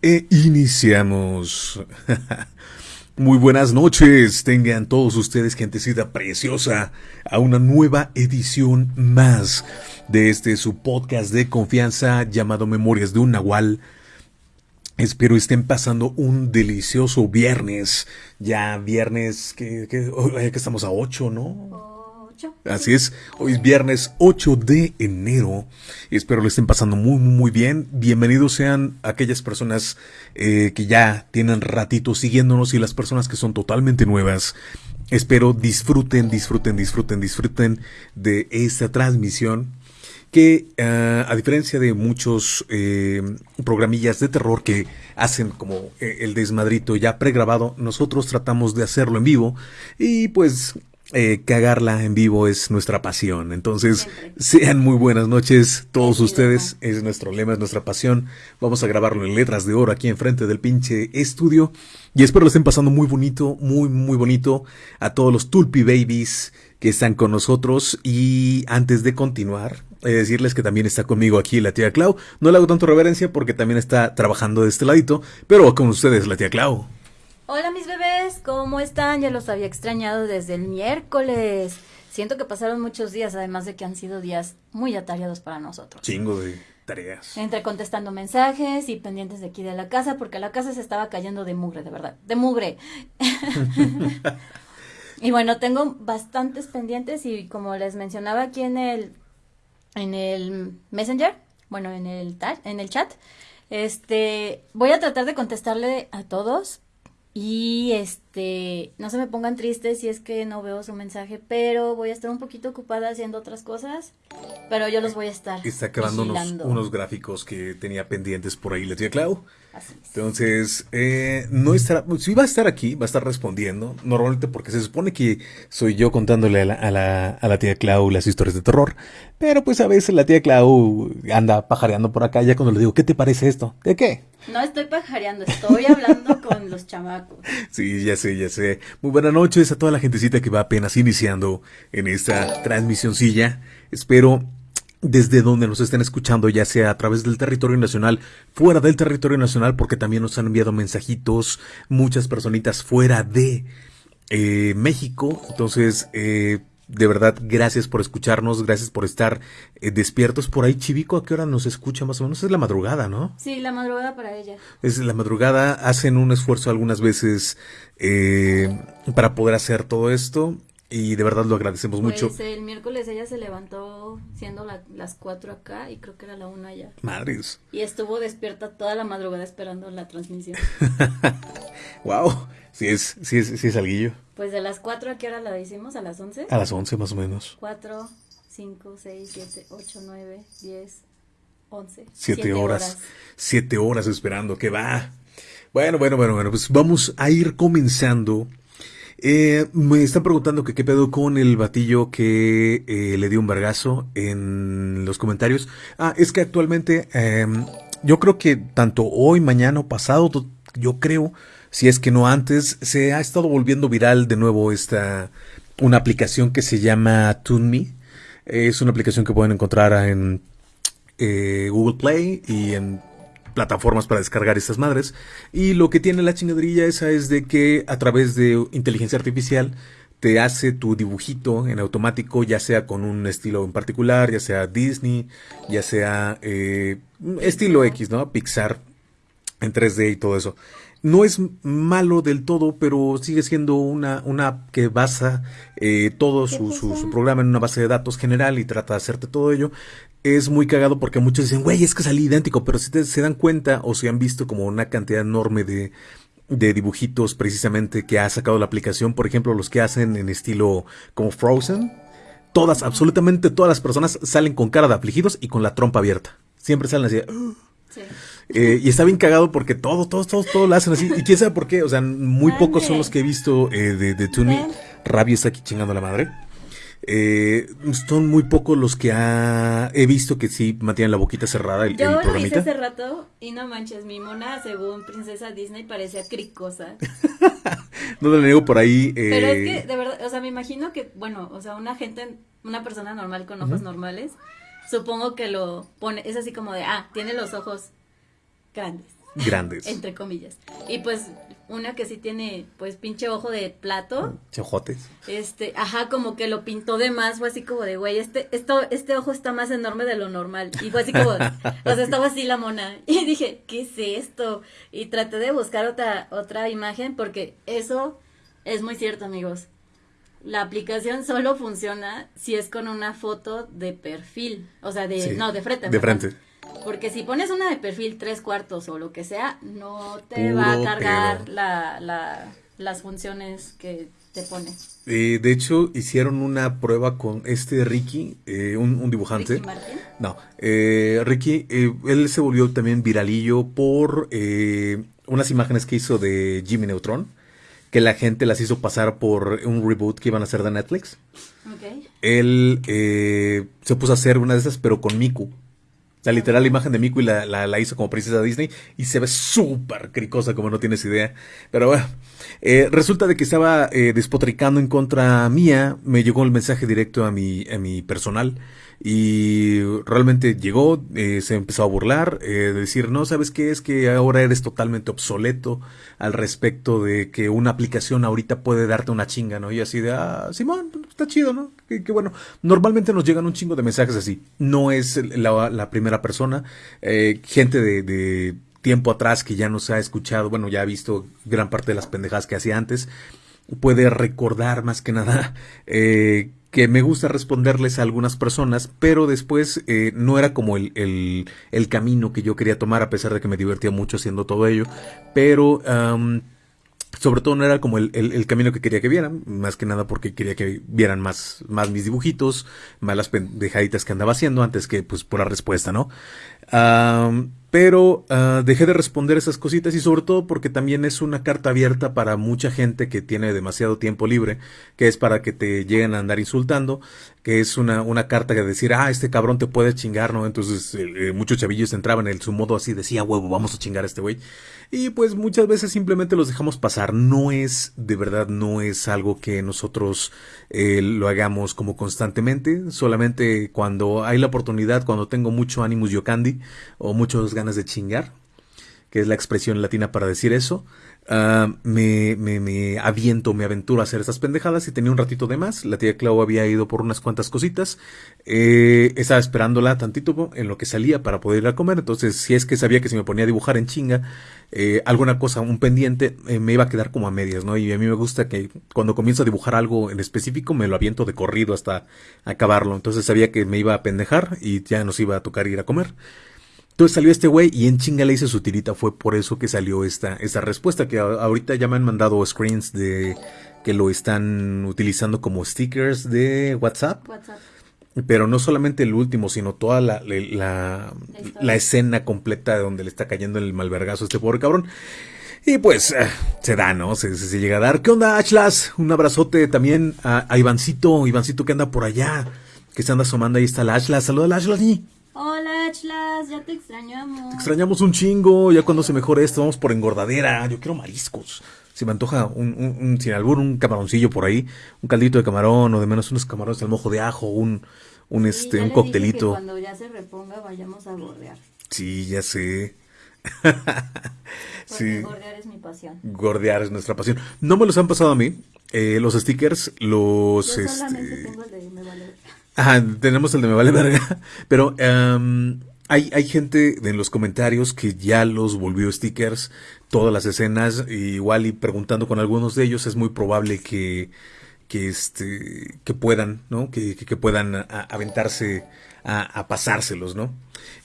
E iniciamos. Muy buenas noches, tengan todos ustedes, gentecita preciosa, a una nueva edición más de este su podcast de confianza llamado Memorias de un Nahual. Espero estén pasando un delicioso viernes. Ya viernes que, que, que estamos a 8, ¿no? Así es, hoy es viernes 8 de enero. Espero lo estén pasando muy, muy bien. Bienvenidos sean aquellas personas eh, que ya tienen ratito siguiéndonos y las personas que son totalmente nuevas. Espero disfruten, disfruten, disfruten, disfruten de esta transmisión que uh, a diferencia de muchos eh, programillas de terror que hacen como eh, el desmadrito ya pregrabado, nosotros tratamos de hacerlo en vivo y pues eh, cagarla en vivo es nuestra pasión. Entonces, sean muy buenas noches todos ustedes. Es nuestro lema, es nuestra pasión. Vamos a grabarlo en letras de oro aquí enfrente del pinche estudio. Y espero lo estén pasando muy bonito, muy, muy bonito a todos los Tulpi Babies que están con nosotros. Y antes de continuar, eh, decirles que también está conmigo aquí la tía Clau. No le hago tanto reverencia porque también está trabajando de este ladito, pero con ustedes la tía Clau. Hola mis bebés, ¿cómo están? Ya los había extrañado desde el miércoles. Siento que pasaron muchos días, además de que han sido días muy atareados para nosotros. Chingo de tareas. Entre contestando mensajes y pendientes de aquí de la casa, porque la casa se estaba cayendo de mugre, de verdad, de mugre. y bueno, tengo bastantes pendientes y como les mencionaba aquí en el, en el Messenger, bueno, en el, en el chat, este, voy a tratar de contestarle a todos, y este, no se me pongan tristes si es que no veo su mensaje, pero voy a estar un poquito ocupada haciendo otras cosas, pero yo los voy a estar. Está acabando unos, unos, gráficos que tenía pendientes por ahí, la tía Clau. Así es. Entonces, eh, no estará, sí va a estar aquí, va a estar respondiendo, normalmente porque se supone que soy yo contándole a la, a la, a la tía Clau las historias de terror, pero pues a veces la tía Clau anda pajareando por acá, ya cuando le digo, ¿qué te parece esto? ¿De qué? No estoy pajareando, estoy hablando con los chamacos. Sí, ya sé, ya sé. Muy buenas noches a toda la gentecita que va apenas iniciando en esta transmisioncilla. Espero desde donde nos estén escuchando, ya sea a través del territorio nacional, fuera del territorio nacional, porque también nos han enviado mensajitos muchas personitas fuera de eh, México. Entonces, eh, de verdad, gracias por escucharnos, gracias por estar eh, despiertos. Por ahí, Chivico, ¿a qué hora nos escucha más o menos? Es la madrugada, ¿no? Sí, la madrugada para ella. Es la madrugada, hacen un esfuerzo algunas veces eh, para poder hacer todo esto y de verdad lo agradecemos pues mucho. El miércoles ella se levantó siendo la, las cuatro acá y creo que era la una allá. Madres. Y estuvo despierta toda la madrugada esperando la transmisión. wow, sí es, sí es, sí es alguillo. Pues de las 4 a qué hora la hicimos, a las 11? A las 11 más o menos. 4, 5, 6, 7, 8, 9, 10, 11. 7 horas. 7 horas esperando, que va. Bueno, bueno, bueno, bueno, pues vamos a ir comenzando. Eh, me están preguntando que qué pedo con el batillo que eh, le dio un vergazo en los comentarios. Ah, es que actualmente eh, yo creo que tanto hoy, mañana o pasado, yo creo si es que no antes, se ha estado volviendo viral de nuevo esta, una aplicación que se llama TuneMe. Es una aplicación que pueden encontrar en eh, Google Play y en plataformas para descargar estas madres. Y lo que tiene la chingadrilla esa es de que a través de inteligencia artificial te hace tu dibujito en automático, ya sea con un estilo en particular, ya sea Disney, ya sea eh, estilo X, ¿no? Pixar en 3D y todo eso no es malo del todo, pero sigue siendo una, una app que basa eh, todo su, su, programa en una base de datos general y trata de hacerte todo ello. Es muy cagado porque muchos dicen, güey, es que salí idéntico, pero si se dan cuenta o se han visto como una cantidad enorme de, de dibujitos precisamente que ha sacado la aplicación, por ejemplo, los que hacen en estilo como Frozen, todas, absolutamente todas las personas salen con cara de afligidos y con la trompa abierta. Siempre salen así. Sí. Eh, y está bien cagado porque todos, todos, todos, todos lo hacen así. Y quién sabe por qué. O sea, muy pocos son los que he visto eh, de, de Tuni. Rabia está aquí chingando a la madre. Eh, son muy pocos los que ha, he visto que sí mantienen la boquita cerrada el, Yo lo hice hace rato y no manches, mi mona según princesa Disney parecía cricosa. no le niego por ahí. Eh... Pero es que de verdad, o sea, me imagino que, bueno, o sea, una gente, una persona normal con ojos normales, supongo que lo pone, es así como de, ah, tiene los ojos grandes. grandes. Entre comillas. Y pues una que sí tiene pues pinche ojo de plato. Chojotes. Este, ajá, como que lo pintó de más, fue así como de, güey, este, esto, este ojo está más enorme de lo normal. Y fue así como, o sea, estaba así la mona. Y dije, ¿qué es esto? Y traté de buscar otra, otra imagen porque eso es muy cierto, amigos. La aplicación solo funciona si es con una foto de perfil, o sea, de, no, de frente. De frente. Porque si pones una de perfil tres cuartos o lo que sea, no te va a cargar la, la, las funciones que te pone. Eh, de hecho, hicieron una prueba con este Ricky, eh, un, dibujante. ¿Ricky Martin? No, eh, Ricky, él se volvió también viralillo por unas imágenes que hizo de Jimmy Neutron, que la gente las hizo pasar por un reboot que iban a hacer de Netflix. Okay. Él se puso a hacer una de esas, pero con Miku. La literal imagen de Miku y la, la, hizo como princesa Disney y se ve súper cricosa como no tienes idea. Pero bueno, eh, resulta de que estaba eh, despotricando en contra mía, me llegó el mensaje directo a mi, a mi personal y realmente llegó, eh, se empezó a burlar, eh, decir, no, ¿sabes qué? Es que ahora eres totalmente obsoleto al respecto de que una aplicación ahorita puede darte una chinga, ¿no? Y así de, ah, Simón, está chido, ¿no? Que, bueno, normalmente nos llegan un chingo de mensajes así, no es la, primera persona, eh, gente de, de tiempo atrás que ya nos ha escuchado, bueno, ya ha visto gran parte de las pendejadas que hacía antes, puede recordar más que nada eh, que me gusta responderles a algunas personas, pero después eh, no era como el, el, camino que yo quería tomar, a pesar de que me divertía mucho haciendo todo ello, pero sobre todo no era como el, el, camino que quería que vieran, más que nada porque quería que vieran más, más mis dibujitos, más las pendejaditas que andaba haciendo antes que pues por la respuesta, ¿no? Pero ah, dejé de responder esas cositas y sobre todo porque también es una carta abierta para mucha gente que tiene demasiado tiempo libre, que es para que te lleguen a andar insultando, que es una, una carta que decir, ah, este cabrón te puede chingar, ¿no? Entonces eh, muchos chavillos entraban en su modo así, decía, huevo, vamos a chingar a este güey. Y pues muchas veces simplemente los dejamos pasar. No es, de verdad, no es algo que nosotros eh, lo hagamos como constantemente. Solamente cuando hay la oportunidad, cuando tengo mucho ánimo yocandi o muchas ganas de chingar, que es la expresión latina para decir eso, Ah, me, me, me, aviento, me aventuro a hacer estas pendejadas y tenía un ratito de más. La tía Clau había ido por unas cuantas cositas. Eh, estaba esperándola tantito en lo que salía para poder ir a comer. Entonces, si es que sabía que si me ponía a dibujar en chinga, eh, alguna cosa, un pendiente, eh, me iba a quedar como a medias, ¿no? Y a mí me gusta que cuando comienzo a dibujar algo en específico, me lo aviento de corrido hasta acabarlo. Entonces sabía que me iba a pendejar y ya nos iba a tocar ir a comer. Entonces salió este güey y en chinga le hice su tirita. Fue por eso que salió esta, esta respuesta. Que ahorita ya me han mandado screens de que lo están utilizando como stickers de WhatsApp. Pero no solamente el último, sino toda la, la, escena completa de donde le está cayendo el malvergazo a este pobre cabrón. Y pues eh, se da, ¿no? Se, se, llega a dar. ¿Qué onda, Ashlas? Un abrazote también a, a, Ivancito. Ivancito que anda por allá. Que se anda asomando. Ahí está la Ashlas. Saluda a la Ashlas. Hola, Ya te extrañamos. Te extrañamos un chingo, ya cuando se mejore esto, vamos por engordadera. Yo quiero mariscos. Se me antoja un, un, sin albur, un camaroncillo por ahí, un caldito de camarón, o de menos unos camarones al mojo de ajo, un, un este, un coctelito. cuando ya se reponga vayamos a gordear. Sí, ya sé. sí. gordear es mi pasión. Gordear es nuestra pasión. No me los han pasado a mí. Eh, los stickers, los. Yo solamente este, tengo el de me vale. Ajá, tenemos el de me vale verga. Pero em, hay, hay gente en los comentarios que ya los volvió stickers, todas las escenas, igual y preguntando con algunos de ellos, es muy probable que, que este, que puedan, ¿no? Que, que, puedan aventarse a, pasárselos, ¿no?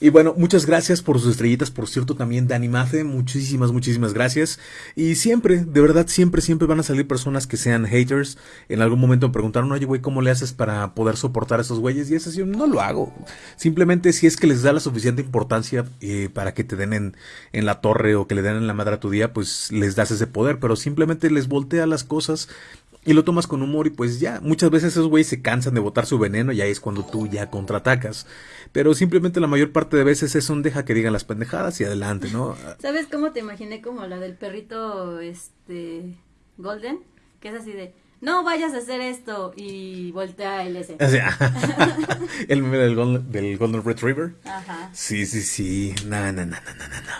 Y bueno, muchas gracias por sus estrellitas, por cierto, también Dani Mace, muchísimas, muchísimas gracias. Y siempre, de verdad, siempre, siempre van a salir personas que sean haters. En algún momento me preguntaron, oye, güey, ¿cómo le haces para poder soportar a esos güeyes? Y es así, no lo hago. Simplemente si es que les da la suficiente importancia eh, para que te den en, en la torre o que le den en la madre a tu día, pues les das ese poder, pero simplemente les voltea las cosas y lo tomas con humor y pues ya, muchas veces esos güeyes se cansan de botar su veneno y ahí es cuando tú ya contraatacas. Pero simplemente la mayor parte de veces es un deja que digan las pendejadas y adelante, ¿no? ¿Sabes cómo te imaginé como la del perrito este Golden? Que es así de no vayas a hacer esto y voltea el ese. el meme del Golden, del Golden Retriever. Ajá. Sí, sí, sí. No, no, no, no, no, no.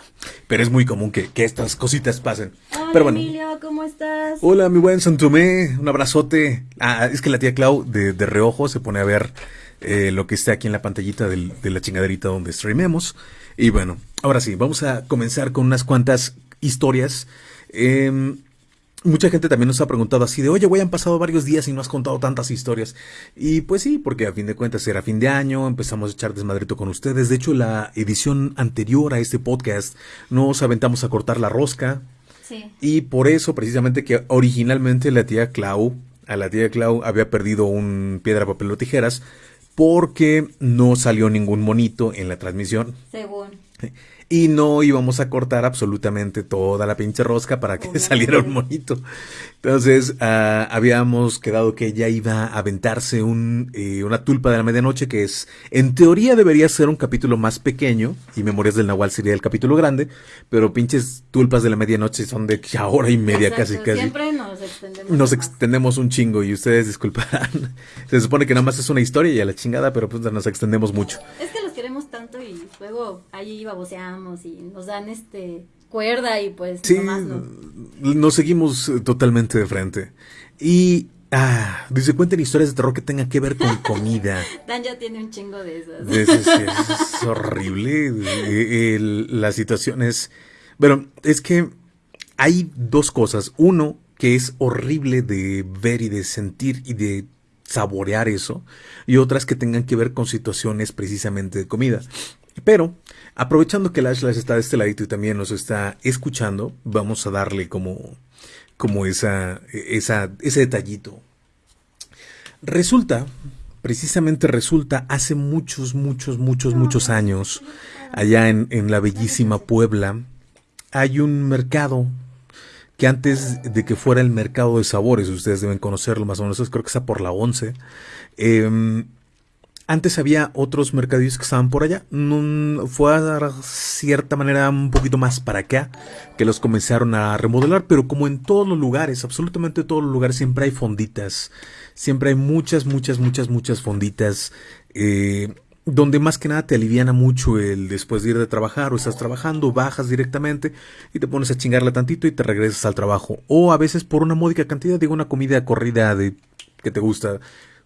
pero es muy común que, que estas cositas pasen. Hola, pero bueno. Emilio, ¿cómo estás? Hola, mi buen Santomé, un abrazote. Ah, es que la tía Clau de, de reojo se pone a ver eh, lo que está aquí en la pantallita del- de la chingaderita donde streamemos. Y bueno, ahora sí, vamos a comenzar con unas cuantas historias. Em, mucha gente también nos ha preguntado así de, oye, güey, han pasado varios días y no has contado tantas historias. Y pues sí, porque a fin de cuentas era fin de año, empezamos a echar desmadrito con ustedes. De hecho, la edición anterior a este podcast nos aventamos a cortar la rosca. Sí. Y por eso, precisamente, que originalmente la tía Clau, a la tía Clau había perdido un piedra, papel o tijeras, porque no salió ningún monito en la transmisión. Según. Y no íbamos a cortar absolutamente toda la pinche rosca para que saliera un monito. Entonces, ah, habíamos quedado que ella iba a aventarse un, eh, una tulpa de la medianoche, que es, en teoría debería ser un capítulo más pequeño, y Memorias del Nahual sería el capítulo grande, pero pinches tulpas de la medianoche son de hora y media Exacto, casi, casi. Siempre nos extendemos. Nos extendemos un chingo y ustedes disculparán. Se supone que nada más es una historia y a la chingada, pero pues nos extendemos mucho. Es que tanto y luego ahí baboseamos y nos dan este cuerda y pues Sí, nomás no. nos seguimos eh, totalmente de frente. Y, ah, dice, cuenten historias de terror que tengan que ver con comida. Dan ya tiene un chingo de esas. Es, horrible. eh, el- la situación es... Bueno, es que hay dos cosas. Uno, que es horrible de ver y de sentir y de saborear eso. Y otras que tengan que ver con situaciones precisamente de comida. Pero, aprovechando que Lash Lash está de este ladito y también nos está escuchando, vamos a darle como, como esa, esa, ese detallito. Resulta, precisamente resulta, hace muchos, muchos, muchos, muchos años, allá en, en la bellísima Puebla, hay un mercado que antes de que fuera el mercado de sabores, ustedes deben conocerlo más o menos, creo que está por la 11. eh, antes había otros mercadillos que estaban por allá. No- fue a cierta manera un poquito más para acá que los comenzaron a remodelar, pero como en todos los lugares, absolutamente todos los lugares, siempre hay fonditas. Siempre hay muchas, muchas, muchas, muchas fonditas. eh, donde más que nada te aliviana mucho el después de ir de trabajar o estás trabajando, bajas directamente y te pones a chingarla tantito y te regresas al trabajo. O a veces por una módica cantidad, digo una comida corrida de que te gusta,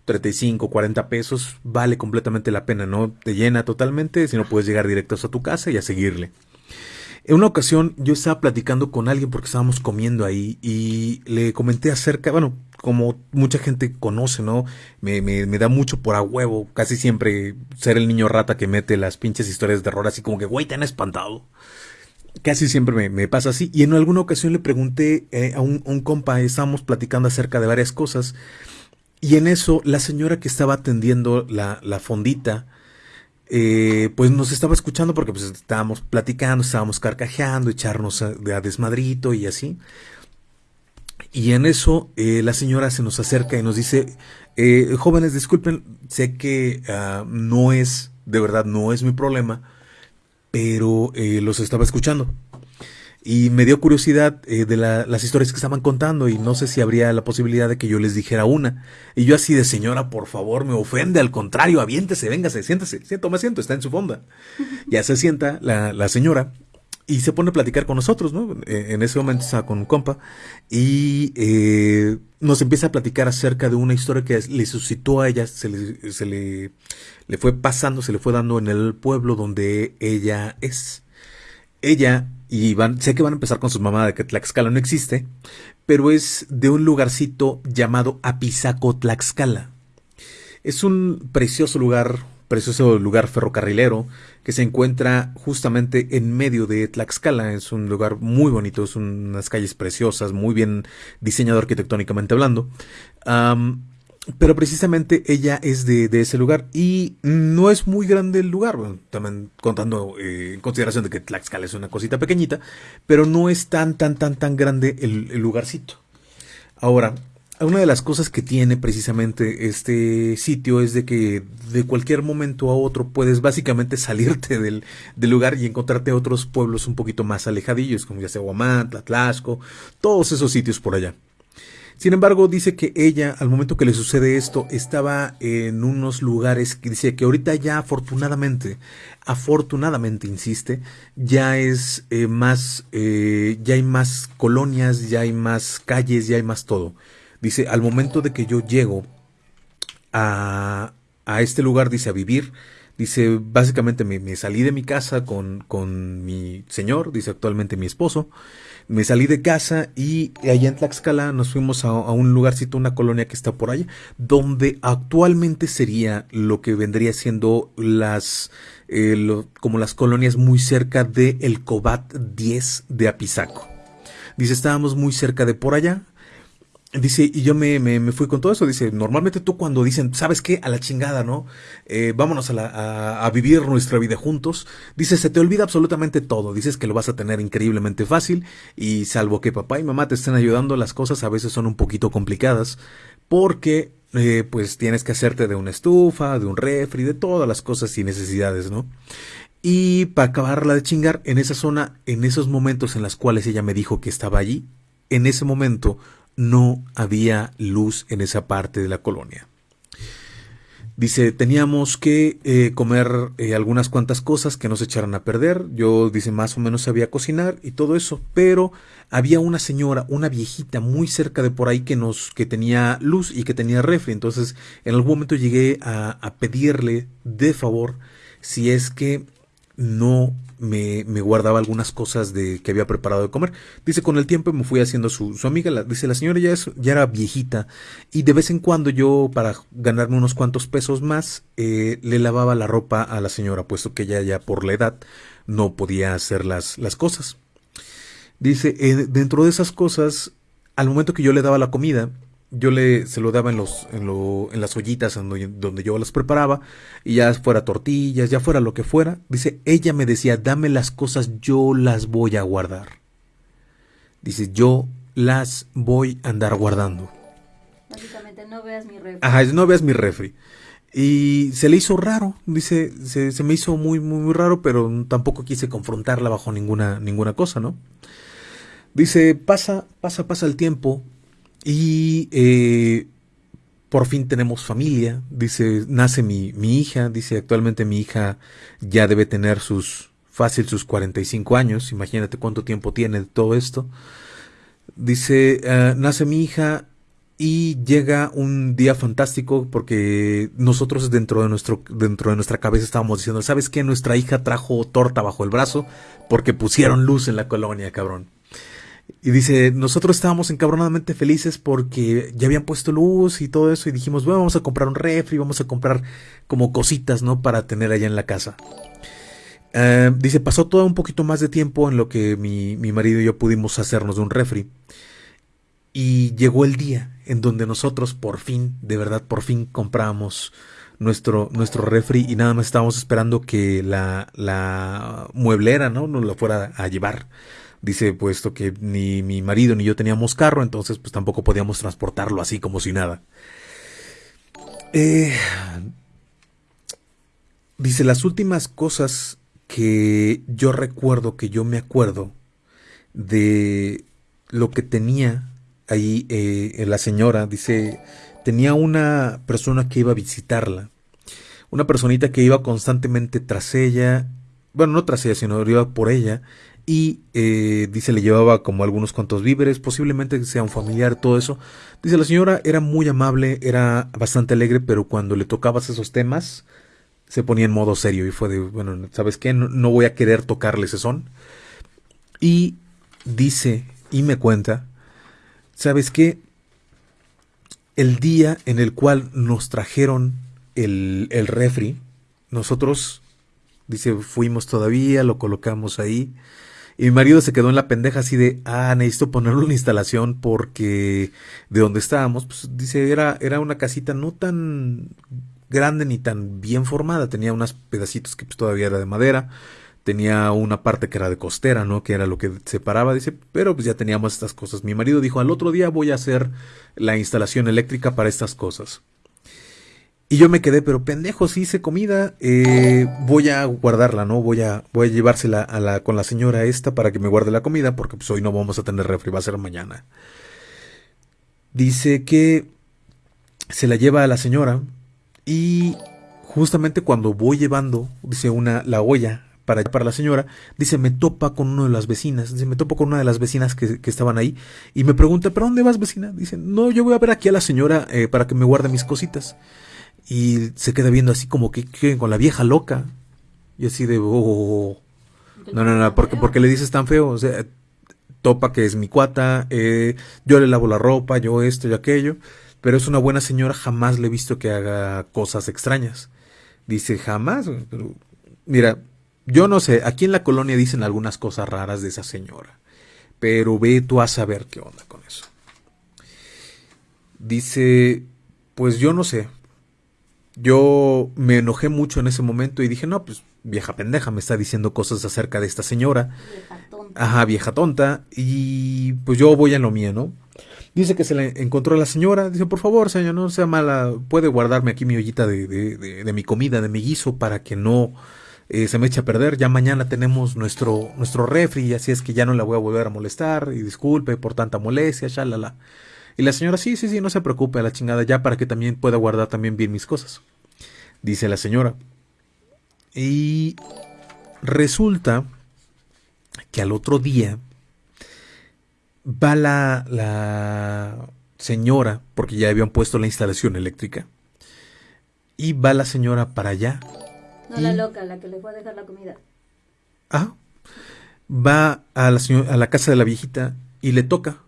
35, 40 pesos, vale completamente la pena, ¿no? Te llena totalmente, si no puedes llegar directo hasta tu casa y a seguirle. En una ocasión yo estaba platicando con alguien porque estábamos comiendo ahí y le comenté acerca, bueno, como mucha gente conoce, ¿no? Me, me, me da mucho por a huevo, casi siempre ser el niño rata que mete las pinches historias de terror así como que, güey, te han espantado. Casi siempre me, me pasa así. Y en alguna ocasión le pregunté eh, a, un, compa, estábamos platicando acerca de varias cosas. Y en eso, la señora que estaba atendiendo la, la fondita, eh, pues nos estaba escuchando porque pues estábamos platicando, estábamos carcajeando, echarnos a, a desmadrito y así. Y en eso eh, la señora se nos acerca y nos dice, eh, jóvenes, disculpen, sé que ah, no es, de verdad, no es mi problema, pero eh, los estaba escuchando. Y me dio curiosidad eh, de la- las historias que estaban contando y no sé si habría la posibilidad de que yo les dijera una. Y yo así de señora, por favor, me ofende, al contrario, aviéntese, véngase, siéntese, toma asiento, está en su fonda. Ya se sienta la, la señora y se pone a platicar con nosotros, ¿no? Eh, En ese momento estaba con un compa y eh, nos empieza a platicar acerca de una historia que le suscitó a ella, se le, se le, le fue pasando, se le fue dando en el pueblo donde ella es ella, y van, sé que van a empezar con su mamá de que Tlaxcala no existe, pero es de un lugarcito llamado Apizaco, Tlaxcala. Es un precioso lugar, precioso lugar ferrocarrilero que se encuentra justamente en medio de Tlaxcala. Es un lugar muy bonito, es unas calles preciosas, muy bien diseñado arquitectónicamente hablando. Pero precisamente ella es de, de ese lugar y no es muy grande el lugar, también contando eh, en consideración de que Tlaxcala es una cosita pequeñita, pero no es tan, tan, tan, tan grande el lugarcito. Ahora, una de las cosas que tiene precisamente este sitio es de que de cualquier momento a otro puedes básicamente salirte del, lugar y encontrarte otros pueblos un poquito más alejadillos, como ya sea Huamantla, Tlaxco, todos esos sitios por allá. Sin embargo, dice que ella, al momento que le sucede esto, estaba en unos lugares que dice que ahorita ya afortunadamente, afortunadamente, insiste, ya es eh, más, eh, ya hay más colonias, ya hay más calles, ya hay más todo. Dice, al momento de que yo llego a, a este lugar, dice, a vivir, dice, básicamente me, me salí de mi casa con, con mi señor, dice actualmente mi esposo, me salí de casa y allá en Tlaxcala nos fuimos a, un lugarcito, una colonia que está por allá, donde actualmente sería lo que vendría siendo las, eh, como las colonias muy cerca de el Cobat 10 de Apizaco. Dice, estábamos muy cerca de por allá, Dice, y yo me, me, fui con todo eso. Dice, normalmente tú cuando dicen, ¿sabes qué? A la chingada, ¿no? Eh, vámonos a, la, a, vivir nuestra vida juntos. Dice, se te olvida absolutamente todo. Dices que lo vas a tener increíblemente fácil. Y salvo que papá y mamá te estén ayudando, las cosas a veces son un poquito complicadas. Porque, eh, pues tienes que hacerte de una estufa, de un refri, de todas las cosas y necesidades, ¿no? Y para acabarla de chingar, en esa zona, en esos momentos en los cuales ella me dijo que estaba allí, en ese momento no había luz en esa parte de la colonia. Dice, teníamos que eh, comer eh, algunas cuantas cosas que no se echaran a perder. Yo, dice, más o menos sabía cocinar y todo eso. Pero había una señora, una viejita muy cerca de por ahí que nos, que tenía luz y que tenía refri. Entonces, en algún momento llegué a pedirle de favor si es que no me, guardaba algunas cosas de que había preparado de comer. Dice, con el tiempo me fui haciendo su, amiga. La, dice, la señora ya, era viejita y de vez en cuando yo, para ganarme unos cuantos pesos más, eh, le lavaba la ropa a la señora, puesto que ella ya por la edad no podía hacer las, las cosas. Dice, eh, dentro de esas cosas, al momento que yo le daba la comida, yo le se lo daba en los en, lo, en las ollitas donde, yo las preparaba y ya fuera tortillas ya fuera lo que fuera dice ella me decía dame las cosas yo las voy a guardar dice yo las voy a andar guardando básicamente no veas mi refri ajá no veas mi refri y se le hizo raro dice se, se me hizo muy, muy muy raro pero tampoco quise confrontarla bajo ninguna ninguna cosa no dice pasa pasa pasa el tiempo y eh, por fin tenemos familia, dice, nace mi, mi, hija, dice, actualmente mi hija ya debe tener sus, fácil sus 45 años, imagínate cuánto tiempo tiene todo esto. Dice, ah, nace mi hija y llega un día fantástico porque nosotros dentro de nuestro dentro de nuestra cabeza estábamos diciendo, ¿sabes qué? Nuestra hija trajo torta bajo el brazo porque pusieron luz en la colonia, cabrón. Y dice, nosotros estábamos encabronadamente felices porque ya habían puesto luz y todo eso y dijimos, bueno, vamos a comprar un refri, vamos a comprar como cositas, ¿no? Para tener allá en la casa. Eh, dice, pasó todo un poquito más de tiempo en lo que mi, mi marido y yo pudimos hacernos de un refri. Y llegó el día en donde nosotros por fin, de verdad, por fin compramos nuestro, nuestro refri y nada más estábamos esperando que la, la mueblera, ¿no? Nos lo fuera a llevar. Dice, puesto que ni mi marido ni yo teníamos carro, entonces pues tampoco podíamos transportarlo así como si nada. Eh, dice, las últimas cosas que yo recuerdo, que yo me acuerdo de lo que tenía ahí eh, la señora, dice, tenía una persona que iba a visitarla, una personita que iba constantemente tras ella, bueno, no tras ella, sino iba por ella, y eh, dice le llevaba como algunos cuantos víveres, posiblemente sea un familiar, todo eso. Dice la señora era muy amable, era bastante alegre, pero cuando le tocabas esos temas se ponía en modo serio y fue de, bueno, ¿sabes qué? No, voy a querer tocarle ese son. Y dice y me cuenta, ¿sabes qué? El día en el cual nos trajeron el, el refri, nosotros, dice, fuimos todavía, lo colocamos ahí y mi marido se quedó en la pendeja así de, ah, necesito ponerle una instalación porque de donde estábamos, pues dice, era, era una casita no tan grande ni tan bien formada, tenía unos pedacitos que pues, todavía era de madera, tenía una parte que era de costera, ¿no? Que era lo que separaba, dice, pero pues ya teníamos estas cosas. Mi marido dijo, al otro día voy a hacer la instalación eléctrica para estas cosas. Y yo me quedé, pero pendejo, si hice comida, eh, voy a guardarla, ¿no? Voy a, voy a llevársela a la, con la señora esta para que me guarde la comida, porque pues hoy no vamos a tener refri, va a ser mañana. Dice que se la lleva a la señora y justamente cuando voy llevando, dice una, la olla para, para la señora, dice, me topa con una de las vecinas, dice, me topo con una de las vecinas que, estaban ahí y me pregunta, ¿pero dónde vas vecina? Dice, no, yo voy a ver aquí a la señora eh, para que me guarde mis cositas. Y se queda viendo así como que, con la vieja loca. Y así de, oh, no, no, no, porque, porque le dices tan feo, o sea, topa que es mi cuata, eh, yo le lavo la ropa, yo esto y aquello, pero es una buena señora, jamás le he visto que haga cosas extrañas. Dice, jamás, pero mira, yo no sé, aquí en la colonia dicen algunas cosas raras de esa señora, pero ve tú a saber qué onda con eso. Dice, pues yo no sé. Yo me enojé mucho en ese momento y dije, no, pues vieja pendeja, me está diciendo cosas acerca de esta señora. Vieja tonta. Ajá, vieja tonta. Y pues yo voy en lo mío, ¿no? Dice que se le encontró a la señora. Dice, por favor, señor, no sea mala. Puede guardarme aquí mi ollita de, de, de mi comida, de mi guiso, para que no eh, se me echa a perder, ya mañana tenemos nuestro, nuestro refri, así es que ya no la voy a volver a molestar, y disculpe por tanta molestia, shalala. Y la señora, sí, sí, sí, no se preocupe, a la chingada, ya para que también pueda guardar también bien mis cosas. Dice la señora. Y resulta que al otro día va la, la señora, porque ya habían puesto la instalación eléctrica, y va la señora para allá no la loca, la que le fue a dejar la comida. Ah. Va a la, a la casa de la viejita y le toca.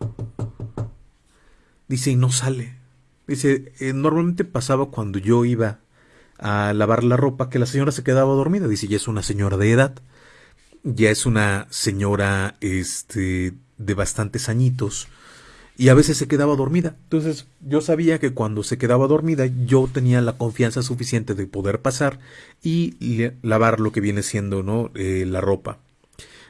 Dice, y no sale. Dice, eh, normalmente pasaba cuando yo iba a lavar la ropa que la señora se quedaba dormida. Dice, ya es una señora de edad. Ya es una señora este, de bastantes añitos y a veces se quedaba dormida. Entonces yo sabía que cuando se quedaba dormida yo tenía la confianza suficiente de poder pasar y lavar lo que viene siendo ¿no? Eh, la ropa.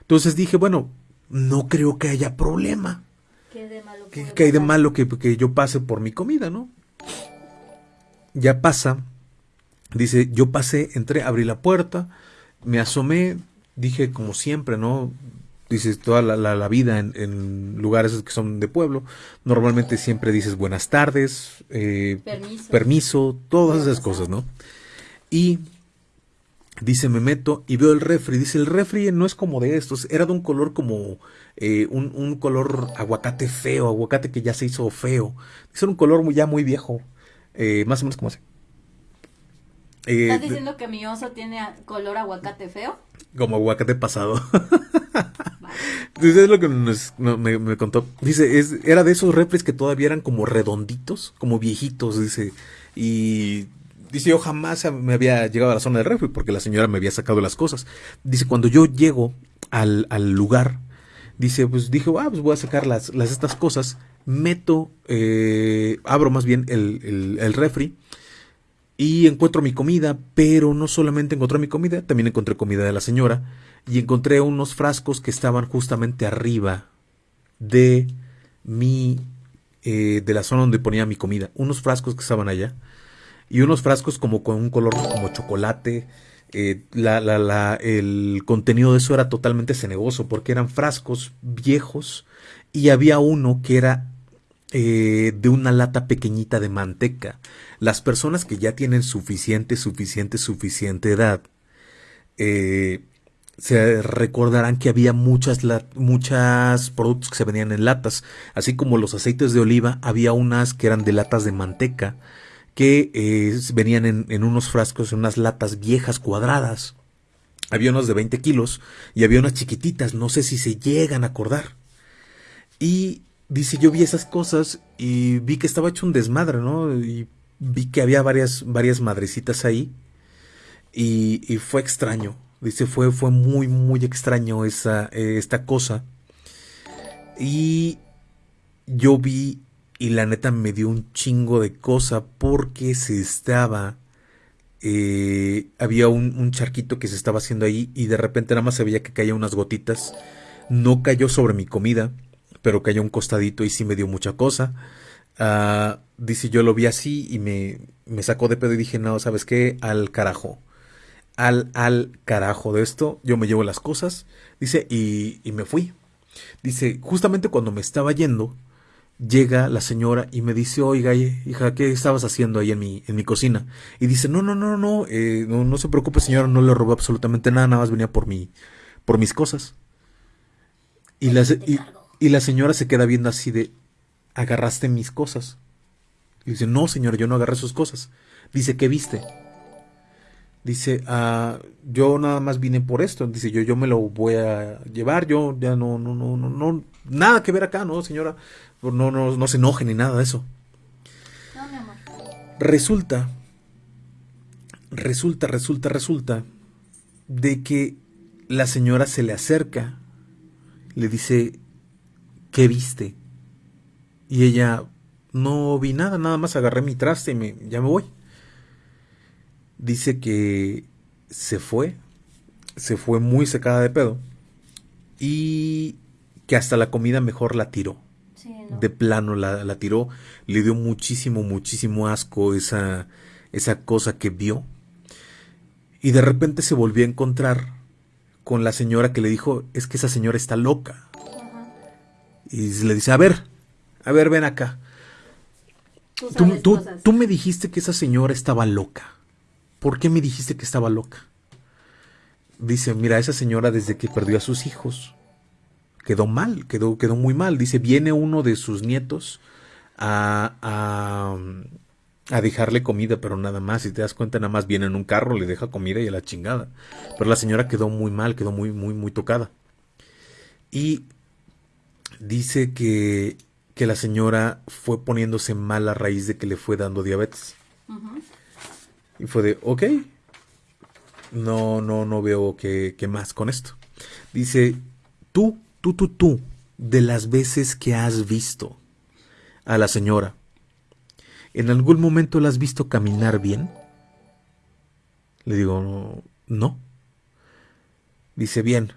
Entonces dije, bueno, no creo que haya problema. ¿Qué, de malo ¿Qué, hay de malo que, que, yo pase por mi comida, no? Ya pasa. Dice, yo pasé, entré, abrí la puerta, me asomé, dije como siempre, ¿no? dices toda la, vida en, lugares que son de pueblo, normalmente siempre dices buenas tardes, eh, permiso. todas esas cosas, ¿no? Y dice, me meto y veo el refri, dice, el refri no es como de estos, era de un color como eh, un, color aguacate feo, aguacate que ya se hizo feo, es un color muy, ya muy viejo, eh, más o menos como así. ¿Estás diciendo que mi oso tiene color aguacate feo? Como aguacate pasado. Dice, es lo que me, contó. Dice, es, era de esos refres que todavía eran como redonditos, como viejitos, dice. Y dice, yo jamás me había llegado a la zona del refri porque la señora me había sacado las cosas. Dice, cuando yo llego al, lugar, dice, pues dije, ah, pues voy a sacar las, las estas cosas. Meto, eh, abro más bien el, el, el refri y encuentro mi comida, pero no solamente encontré mi comida, también encontré comida de la señora y encontré unos frascos que estaban justamente arriba de mi eh, de la zona donde ponía mi comida, unos frascos que estaban allá y unos frascos como con un color como chocolate. Eh, la, la, la, el contenido de eso era totalmente cenegoso porque eran frascos viejos y había uno que era eh, de una lata pequeñita de manteca. Las personas que ya tienen suficiente, suficiente, suficiente edad, eh, se recordarán que había muchas, muchas productos que se venían en latas, así como los aceites de oliva, había unas que eran de latas de manteca, que eh, venían en, en, unos frascos, en unas latas viejas cuadradas. Había unos de 20 kilos y había unas chiquititas, no sé si se llegan a acordar. Y dice, yo vi esas cosas y vi que estaba hecho un desmadre, ¿no? Y vi que había varias, varias madrecitas ahí y, y fue extraño. Dice, fue, fue muy, muy extraño esa, esta cosa. Y yo vi y la neta me dio un chingo de cosa porque se estaba... Eh, había un, un, charquito que se estaba haciendo ahí y de repente nada más se veía que caía unas gotitas. No cayó sobre mi comida pero cayó un costadito y sí me dio mucha cosa. Ah, dice, yo lo vi así y me, me sacó de pedo y dije, no, ¿sabes qué? Al carajo. Al, al carajo de esto, yo me llevo las cosas, dice, y, y me fui. Dice, justamente cuando me estaba yendo, llega la señora y me dice, oiga, hija, ¿qué estabas haciendo ahí en mi, en mi cocina? Y dice, no, no, no, no, eh, no, no se preocupe señora, no le robé absolutamente nada, nada más venía por mi, por mis cosas. Y la, y, la señora se queda viendo así de, agarraste mis cosas. Y dice, no, señora, yo no agarré sus cosas. Dice, ¿qué viste? Dice, ah, yo nada más vine por esto. Dice, yo, yo me lo voy a llevar, yo ya no, no, no, no, no, nada que ver acá, ¿no, señora? No, no, no se enoje ni nada de eso. No, mi amor. Resulta, resulta, resulta, resulta de que la señora se le acerca, le dice, ¿qué viste? Y ella, no vi nada, nada más agarré mi traste y me, ya me voy. Dice que se fue, se fue muy secada de pedo y que hasta la comida mejor la tiró. De plano la, la, tiró, le dio muchísimo, muchísimo asco esa, esa cosa que vio. Y de repente se volvió a encontrar con la señora que le dijo, es que esa señora está loca. Y le dice, a ver, a ver, ven acá. Tú, tú, me dijiste que esa señora estaba loca. ¿Por qué me dijiste que estaba loca? Dice, mira, esa señora desde que perdió a sus hijos quedó mal, quedó, quedó muy mal. Dice, viene uno de sus nietos a, a, a dejarle comida, pero nada más. Si te das cuenta, nada más viene en un carro, le deja comida y a la chingada. Pero la señora quedó muy mal, quedó muy, muy, muy tocada. Y dice que que la señora fue poniéndose mal a raíz de que le fue dando diabetes. Y fue de, ok, no, no, no veo qué, qué más con esto. Dice, tú, tú, tú, tú, de las veces que has visto a la señora, ¿en algún momento la has visto caminar bien? Le digo, no. Dice, bien,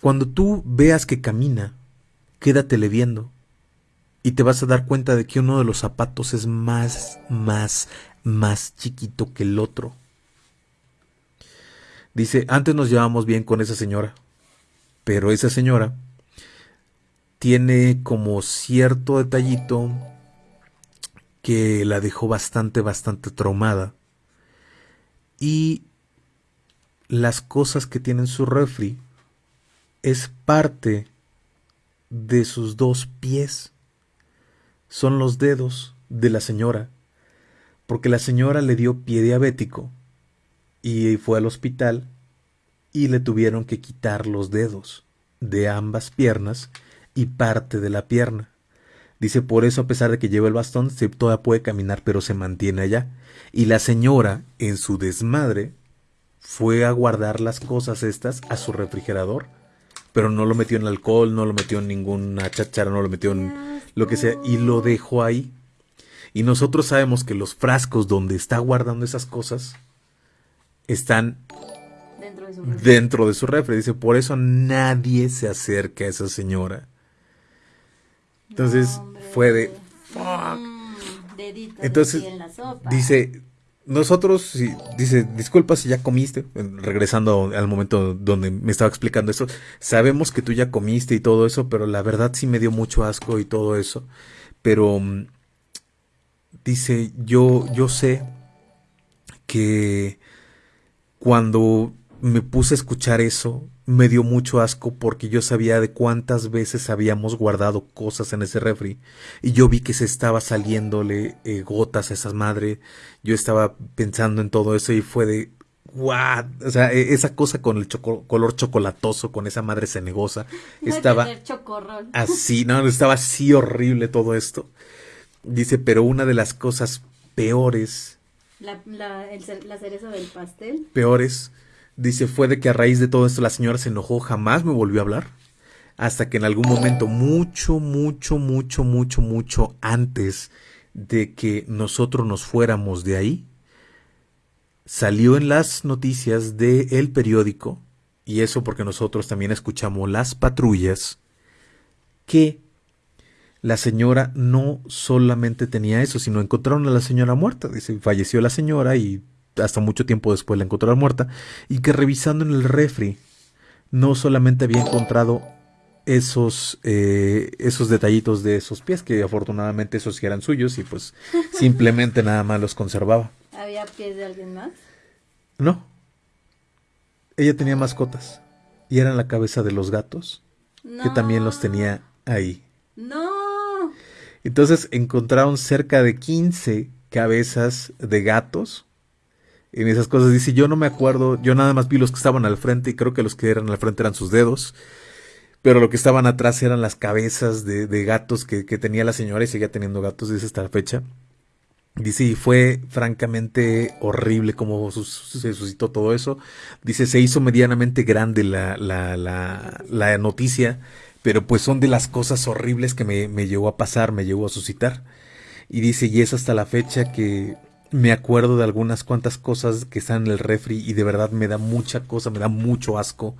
cuando tú veas que camina, quédatele viendo y te vas a dar cuenta de que uno de los zapatos es más, más, más chiquito que el otro. Dice, antes nos llevamos bien con esa señora, pero esa señora tiene como cierto detallito que la dejó bastante, bastante traumada. Y las cosas que tiene en su refri es parte de sus dos pies son los dedos de la señora, porque la señora le dio pie diabético y fue al hospital y le tuvieron que quitar los dedos de ambas piernas y parte de la pierna. Dice, por eso a pesar de que lleva el bastón, se todavía puede caminar, pero se mantiene allá. Y la señora, en su desmadre, fue a guardar las cosas estas a su refrigerador, pero no lo metió en alcohol, no lo metió en ninguna chachara, no lo metió en lo que sea, y lo dejó ahí. Y nosotros sabemos que los frascos donde está guardando esas cosas están dentro de su refri. Dentro de su refri. Dice, por eso nadie se acerca a esa señora. Entonces fue de... Mm, Entonces dice, nosotros, dice, disculpa si ya comiste, regresando al momento donde me estaba explicando eso, sabemos que tú ya comiste y todo eso, pero la verdad sí me dio mucho asco y todo eso. Pero mm, dice, yo, yo sé que cuando me puse a escuchar eso, me dio mucho asco porque yo sabía de cuántas veces habíamos guardado cosas en ese refri y yo vi que se estaba saliéndole eh, gotas a esa madre. Yo estaba pensando en todo eso y fue de what, o sea, e, esa cosa con el color chocolatoso, con esa madre cenegosa, estaba así, no, estaba así horrible todo esto. Dice, pero una de las cosas peores. La, la, la cereza del pastel. Peores Dice, fue de que a raíz de todo esto la señora se enojó, jamás me volvió a hablar. Hasta que en algún momento, mucho, mucho, mucho, mucho, mucho antes de que nosotros nos fuéramos de ahí, salió en las noticias del el periódico, y eso porque nosotros también escuchamos las patrullas, que la señora no solamente tenía eso, sino encontraron a la señora muerta. Dice, falleció la señora y hasta mucho tiempo después la encontraron muerta, y que revisando en el refri no solamente había encontrado esos, eh, esos detallitos de esos pies, que afortunadamente esos sí eran suyos y pues simplemente nada más los conservaba. ¿Había pies de alguien más? No. Ella tenía mascotas y eran la cabeza de los gatos, que también los tenía ahí. No. Entonces encontraron cerca de 15 cabezas de gatos en esas cosas. Dice, yo no me acuerdo, yo nada más vi los que estaban al frente y creo que los que eran al frente eran sus dedos. Pero lo que estaban atrás eran las cabezas de, gatos que, tenía la señora y seguía teniendo gatos desde esta fecha. Dice, y fue francamente horrible cómo se suscitó todo eso. Dice, se hizo medianamente grande la, la, la, la noticia, pero pues son de las cosas horribles que me, me llegó a pasar, me llegó a suscitar. Y dice, y es hasta la fecha que me acuerdo de algunas cuantas cosas que están en el refri y de verdad me da mucha cosa, me da mucho asco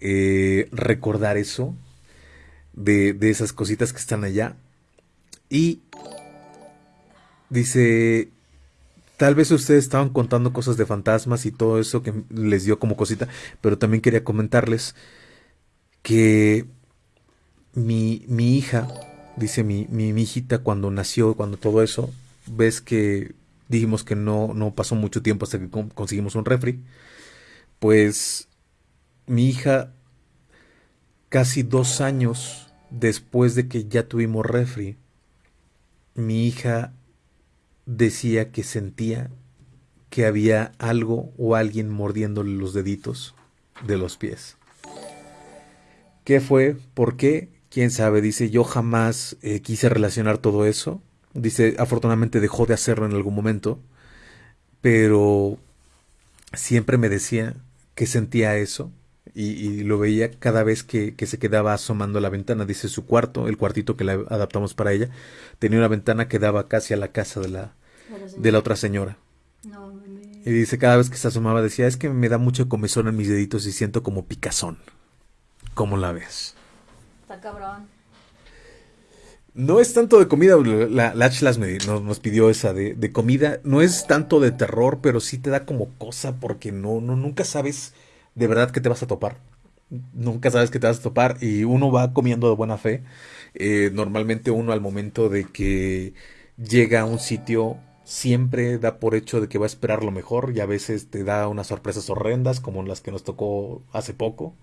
eh, recordar eso, de, de esas cositas que están allá. Y dice, tal vez ustedes estaban contando cosas de fantasmas y todo eso que les dio como cosita, pero también quería comentarles que mi, mi hija, dice mi, mi, mi, hijita cuando nació, cuando todo eso, ves que dijimos que no, no pasó mucho tiempo hasta que conseguimos un refri, pues mi hija, casi dos años después de que ya tuvimos refri, mi hija decía que sentía que había algo o alguien mordiéndole los deditos de los pies. ¿Qué fue? ¿Por qué? ¿Quién sabe? Dice, yo jamás eh, quise relacionar todo eso. Dice, afortunadamente dejó de hacerlo en algún momento, pero siempre me decía que sentía eso y, lo veía cada vez que, se quedaba asomando a la ventana. Dice su cuarto, el cuartito que le adaptamos para ella, tenía una ventana que daba casi a la casa de la, de la otra señora. y dice, cada vez que se asomaba decía, es que me da mucho comezón en mis deditos y siento como picazón. ¿Cómo la ves? Está cabrón. No es tanto de comida, la, la nos, pidió esa de, comida. No es tanto de terror, pero sí te da como cosa porque no, no, nunca sabes de verdad que te vas a topar. Nunca sabes que te vas a topar y uno va comiendo de buena fe. Eh, normalmente uno al momento de que llega a un sitio siempre da por hecho de que va a esperar lo mejor y a veces te da unas sorpresas horrendas como las que nos tocó hace poco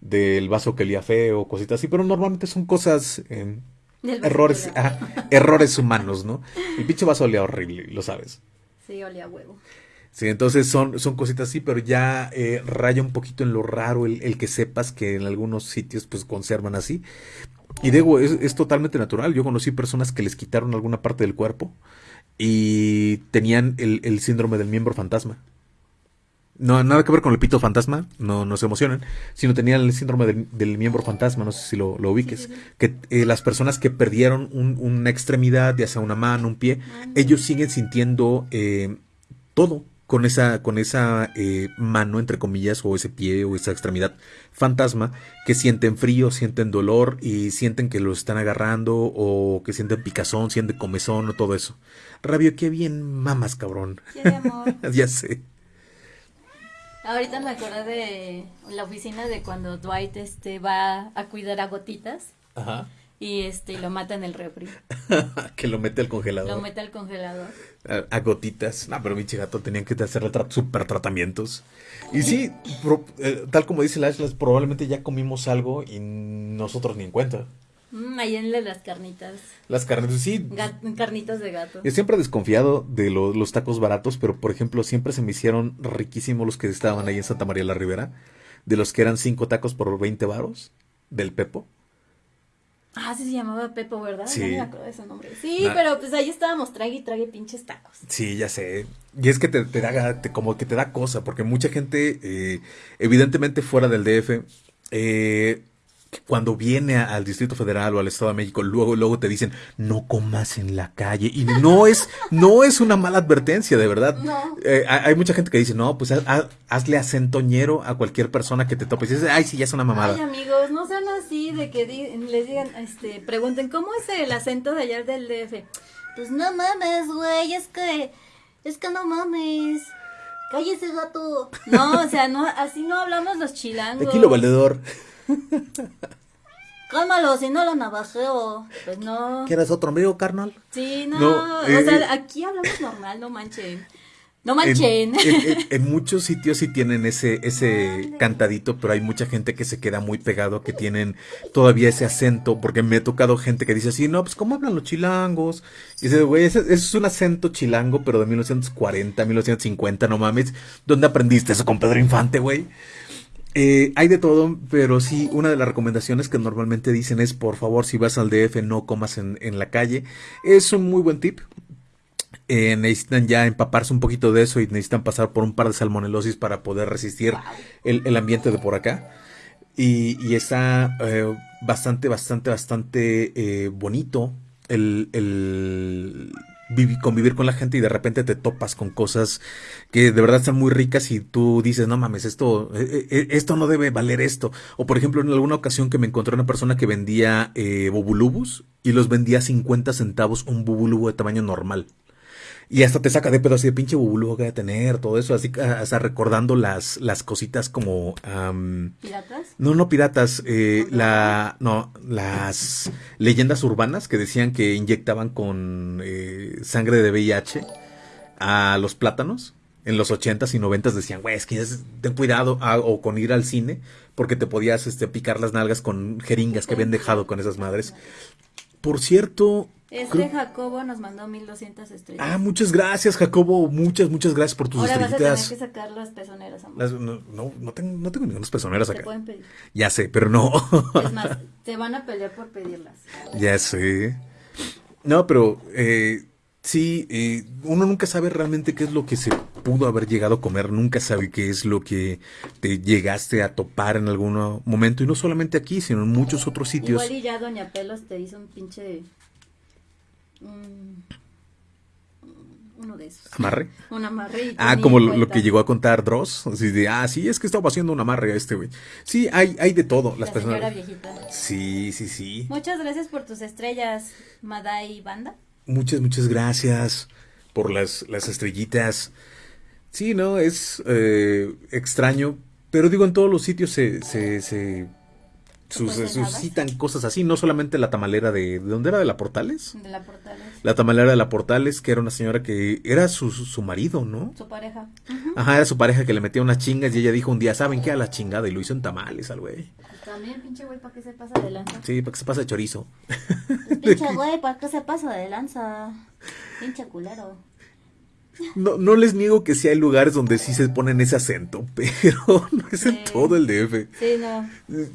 del vaso que olía feo, cositas así, pero normalmente son cosas errores, errores humanos, ¿no? El pinche vaso olía horrible, lo sabes. Sí, olía huevo. Sí, entonces son, son cositas así, pero ya eh, raya un poquito en lo raro el, que sepas que en algunos sitios pues conservan así. Y digo, es, es, totalmente natural. Yo conocí personas que les quitaron alguna parte del cuerpo y tenían el, el síndrome del miembro fantasma no nada que ver con el pito fantasma, no, no se emocionen, sino tenían el síndrome del, miembro fantasma, no sé si lo, lo ubiques, que eh, las personas que perdieron una extremidad, ya sea una mano, un pie, ellos siguen sintiendo eh, todo con esa, con esa eh, mano, entre comillas, o ese pie o esa extremidad fantasma, que sienten frío, sienten dolor y sienten que los están agarrando o que sienten picazón, sienten comezón o todo eso. Rabio, qué bien mamas, cabrón. ya sé. Ahorita me acuerdo de la oficina de cuando Dwight este va a cuidar a gotitas. Ajá. Y este lo mata en el refri. que lo mete al congelador. Lo mete al congelador. A, gotitas. No, pero mi chigato tenían que hacer super tratamientos. Y sí, eh, tal como dice Lashlas, probablemente ya comimos algo y nosotros ni en cuenta. Mm, ahí en las carnitas. Las carnitas, sí. carnitas de gato. Yo siempre he desconfiado de los tacos baratos, pero por ejemplo, siempre se me hicieron riquísimos los que estaban ahí en Santa María la Ribera. De los que eran cinco tacos por 20 varos. Del Pepo. Ah, sí se llamaba Pepo, ¿verdad? Sí. No me acuerdo de ese nombre. Sí, pero pues ahí estábamos, trague y trague pinches tacos. Sí, ya sé. Y es que te, da, como que te da cosa, porque mucha gente, eh, evidentemente fuera del DF, eh, cuando viene al Distrito Federal o al Estado de México, luego, luego te dicen, no comas en la calle. Y no es, no es una mala advertencia, de verdad. Eh, hay mucha gente que dice, no, pues hazle acentoñero a cualquier persona que te tope. Y dices, ay, sí, ya es una mamada. Ay, amigos, no sean así de que les digan, este, pregunten, ¿cómo es el acento de allá del DF? Pues no mames, güey, es que, es que no mames. Cállese, gato. No, o sea, no, así no hablamos los chilangos. Aquí lo valedor. Cálmalo, si no lo navajeo. Pues no. ¿Quieres otro amigo, carnal? Sí, no. No, o eh, sea, eh. aquí hablamos normal, no manchen. No En, manchen. en- en- en muchos sitios sí tienen ese, ese cantadito, pero hay mucha gente que se queda muy pegado, que tienen todavía ese acento, porque me he tocado gente que dice así, no, pues ¿cómo hablan los chilangos? Y dice, güey, ese, ese es un acento chilango, pero de 1940, 1950, no mames. ¿Dónde aprendiste eso con Pedro Infante, güey? Eh, hay de todo, pero sí, una de las recomendaciones que normalmente dicen es, por favor, si vas al DF, no comas en, en la calle. Es un muy buen tip. Eh, necesitan ya empaparse un poquito de eso y necesitan pasar por un par de salmonelosis para poder resistir el, el ambiente de por acá. Y, y está eh, bastante, bastante, bastante bonito el, el convivir con la gente y de repente te topas con cosas que de verdad están muy ricas y tú dices, no mames, esto, eh, eh, esto no debe valer esto. O por ejemplo, en alguna ocasión que me encontré una persona que vendía eh, bubulubus y los vendía a 50 centavos un bubulubu de tamaño normal. Y hasta te saca de pedo así de pinche bubulubu que debe tener, todo eso, así ah, hasta recordando las, las cositas como... ¿Piratas? no, no piratas, eh, la, no, las leyendas urbanas que decían que inyectaban con eh, sangre de VIH a los plátanos. En los 80s y 90s decían, güey, es que es- ten cuidado, ah, o con ir al cine, porque te podías este, picar las nalgas con jeringas que habían dejado con esas madres. Por cierto, Este Jacobo nos mandó 1200 estrellas. ah, muchas gracias, Jacobo, muchas, muchas gracias por tus Ahora vas a tener estrellitas. que sacar las pezoneras, amor. Las- no, no, no tengo, no tengo ninguna personeras Te acá. pueden pedir. Ya sé, pero no. Es más, te van a pelear por pedirlas. Ya sé. No, pero eh, sí, eh, uno nunca sabe realmente qué es lo que se pudo haber llegado a comer, nunca sabe qué es lo que te llegaste a topar en algún momento, y no solamente aquí, sino en muchos otros sitios. Igual y ya Doña Pelos te hizo un pinche... un- uno de esos. ¿Amarre? Un amarre. Ah, como lo, que llegó a contar Dross, así de, ah, sí, es que estaba haciendo un amarre a este güey. Sí, hay, hay de todo, las La personas. señora viejita. Sí, sí, sí. Muchas gracias por tus estrellas, Madai Banda. Muchas, muchas gracias por las, las estrellitas. Sí, no, es eh, extraño, pero digo, en todos los sitios se, se, se, sus- nada. suscitan cosas así, no solamente la tamalera de, ¿de dónde era? ¿De la Portales? De la Portales. La tamalera de la Portales, que era una señora que era su, su su marido, ¿no? Su pareja. Ajá, era su pareja que le metía unas chingas y ella dijo un día, ¿saben qué? A la chingada y lo hizo en tamales al güey. Pues también, pinche güey, ¿para qué se pasa de lanza? Sí, para que se pasa de chorizo. Pues, pinche güey, ¿para qué se pasa de lanza? Pinche culero. No, no les niego que sí hay lugares donde sí se ponen ese acento, pero no es en todo el DF. Sí, no.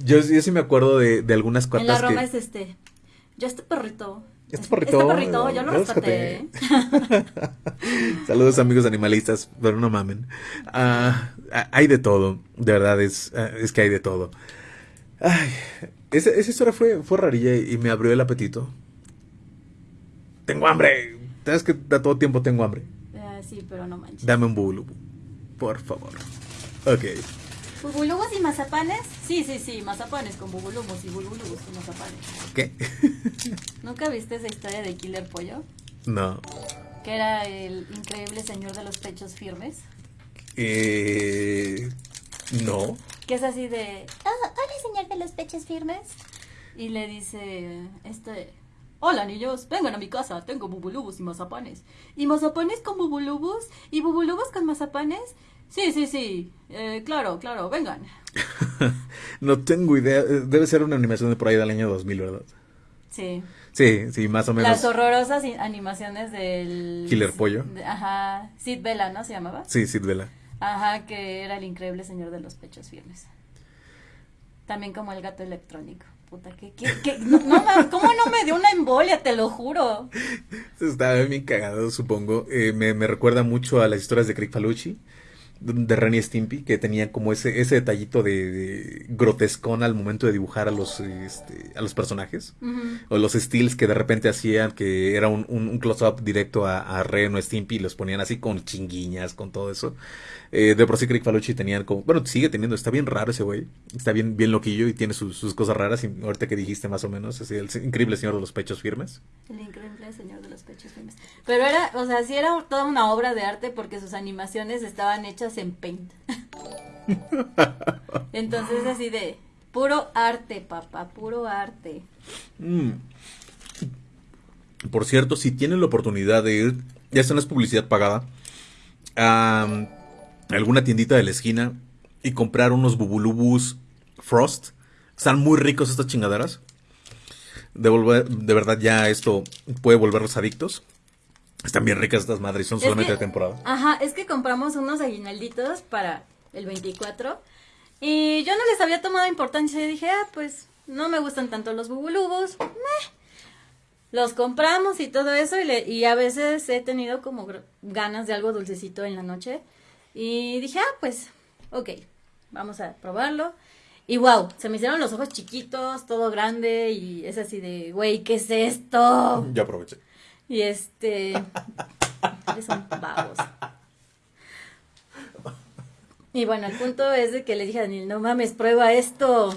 Yo, yo sí me acuerdo de, de algunas En la Roma que... es este. Yo este perrito. Este perrito, Este perrito, yo lo rescaté. Saludos amigos animalistas, pero no mamen. Ah, ah, hay de todo, de verdad, es, ah, es que hay de todo. Ay, esa, esa historia fue, fue rarilla y me abrió el apetito. Tengo hambre. Sabes que a todo tiempo tengo hambre. Pero no manches. Dame un bubulubu, por favor. Ok. ¿Bubulubos y mazapanes? Sí, sí, sí, mazapanes con bubulubos y bubulubos con mazapanes. ¿Qué? ¿Nunca viste esa historia de Killer Pollo? no. Que era el increíble señor de los pechos firmes. Eh, no. Que es así de, "Ah, hola señor de los pechos firmes. Y le dice, este, hola niños, vengan a mi casa, tengo bubulubos y mazapanes. ¿Y mazapanes con bubulubos? ¿Y bubulubos con mazapanes? Sí, sí, sí, eh, claro, claro, vengan. no tengo idea. Eh, Debe ser una animación de por ahí del año 2000, ¿verdad? Sí. Sí, sí, más o menos. Las horrorosas animaciones del... Killer Pollo. de- ajá, Sid Vela, ¿no se llamaba? Sí, Sid Vela. Ajá, que era el increíble señor de los pechos firmes. También como el gato electrónico. Puta, que- no, no ¿cómo no me dio una embolia? Te lo juro. Estaba bien cagado, supongo. Eh, me, me recuerda mucho a las historias de Craig Falucci, de Ren y Stimpy, que tenían como ese, ese detallito de, de grotescón al momento de dibujar a los, este, a los personajes. O los steals que de repente hacían, que era un, un- un close-up directo a, a Ren o Stimpy, y los ponían así con chinguiñas, con todo eso. Eh, de por sí Craig Falucci tenían como, bueno, sigue teniendo, está bien raro ese güey, está bien, bien loquillo y tiene sus, sus cosas raras, y ahorita que dijiste más o menos, así, el increíble señor de los pechos firmes. El increíble señor de los pechos firmes. Pero era, o sea, sí era toda una obra de arte porque sus animaciones estaban hechas en Paint. Entonces así de, Puro arte, papá, puro arte. Mm. Por cierto, si tienen la oportunidad de ir, ya está en es publicidad pagada, a alguna tiendita de la esquina y comprar unos bubulubus Frost. Están muy ricos estas chingaderas. De, de verdad ya esto puede volverlos adictos. Están bien ricas estas madres, son solamente de temporada. Ajá, es que compramos unos aguinalditos para el 24 y yo no les había tomado importancia y dije, ah, pues no me gustan tanto los bubulubos. Los compramos y todo eso y, y a veces he tenido como ganas de algo dulcecito en la noche y dije, ah, pues, ok, vamos a probarlo. Y wow, se me hicieron los ojos chiquitos, todo grande y es así de, güey, ¿qué es esto? Ya aproveché. Y este. son vagos. Y bueno, el punto es de que le dije a Daniel, no mames, prueba esto.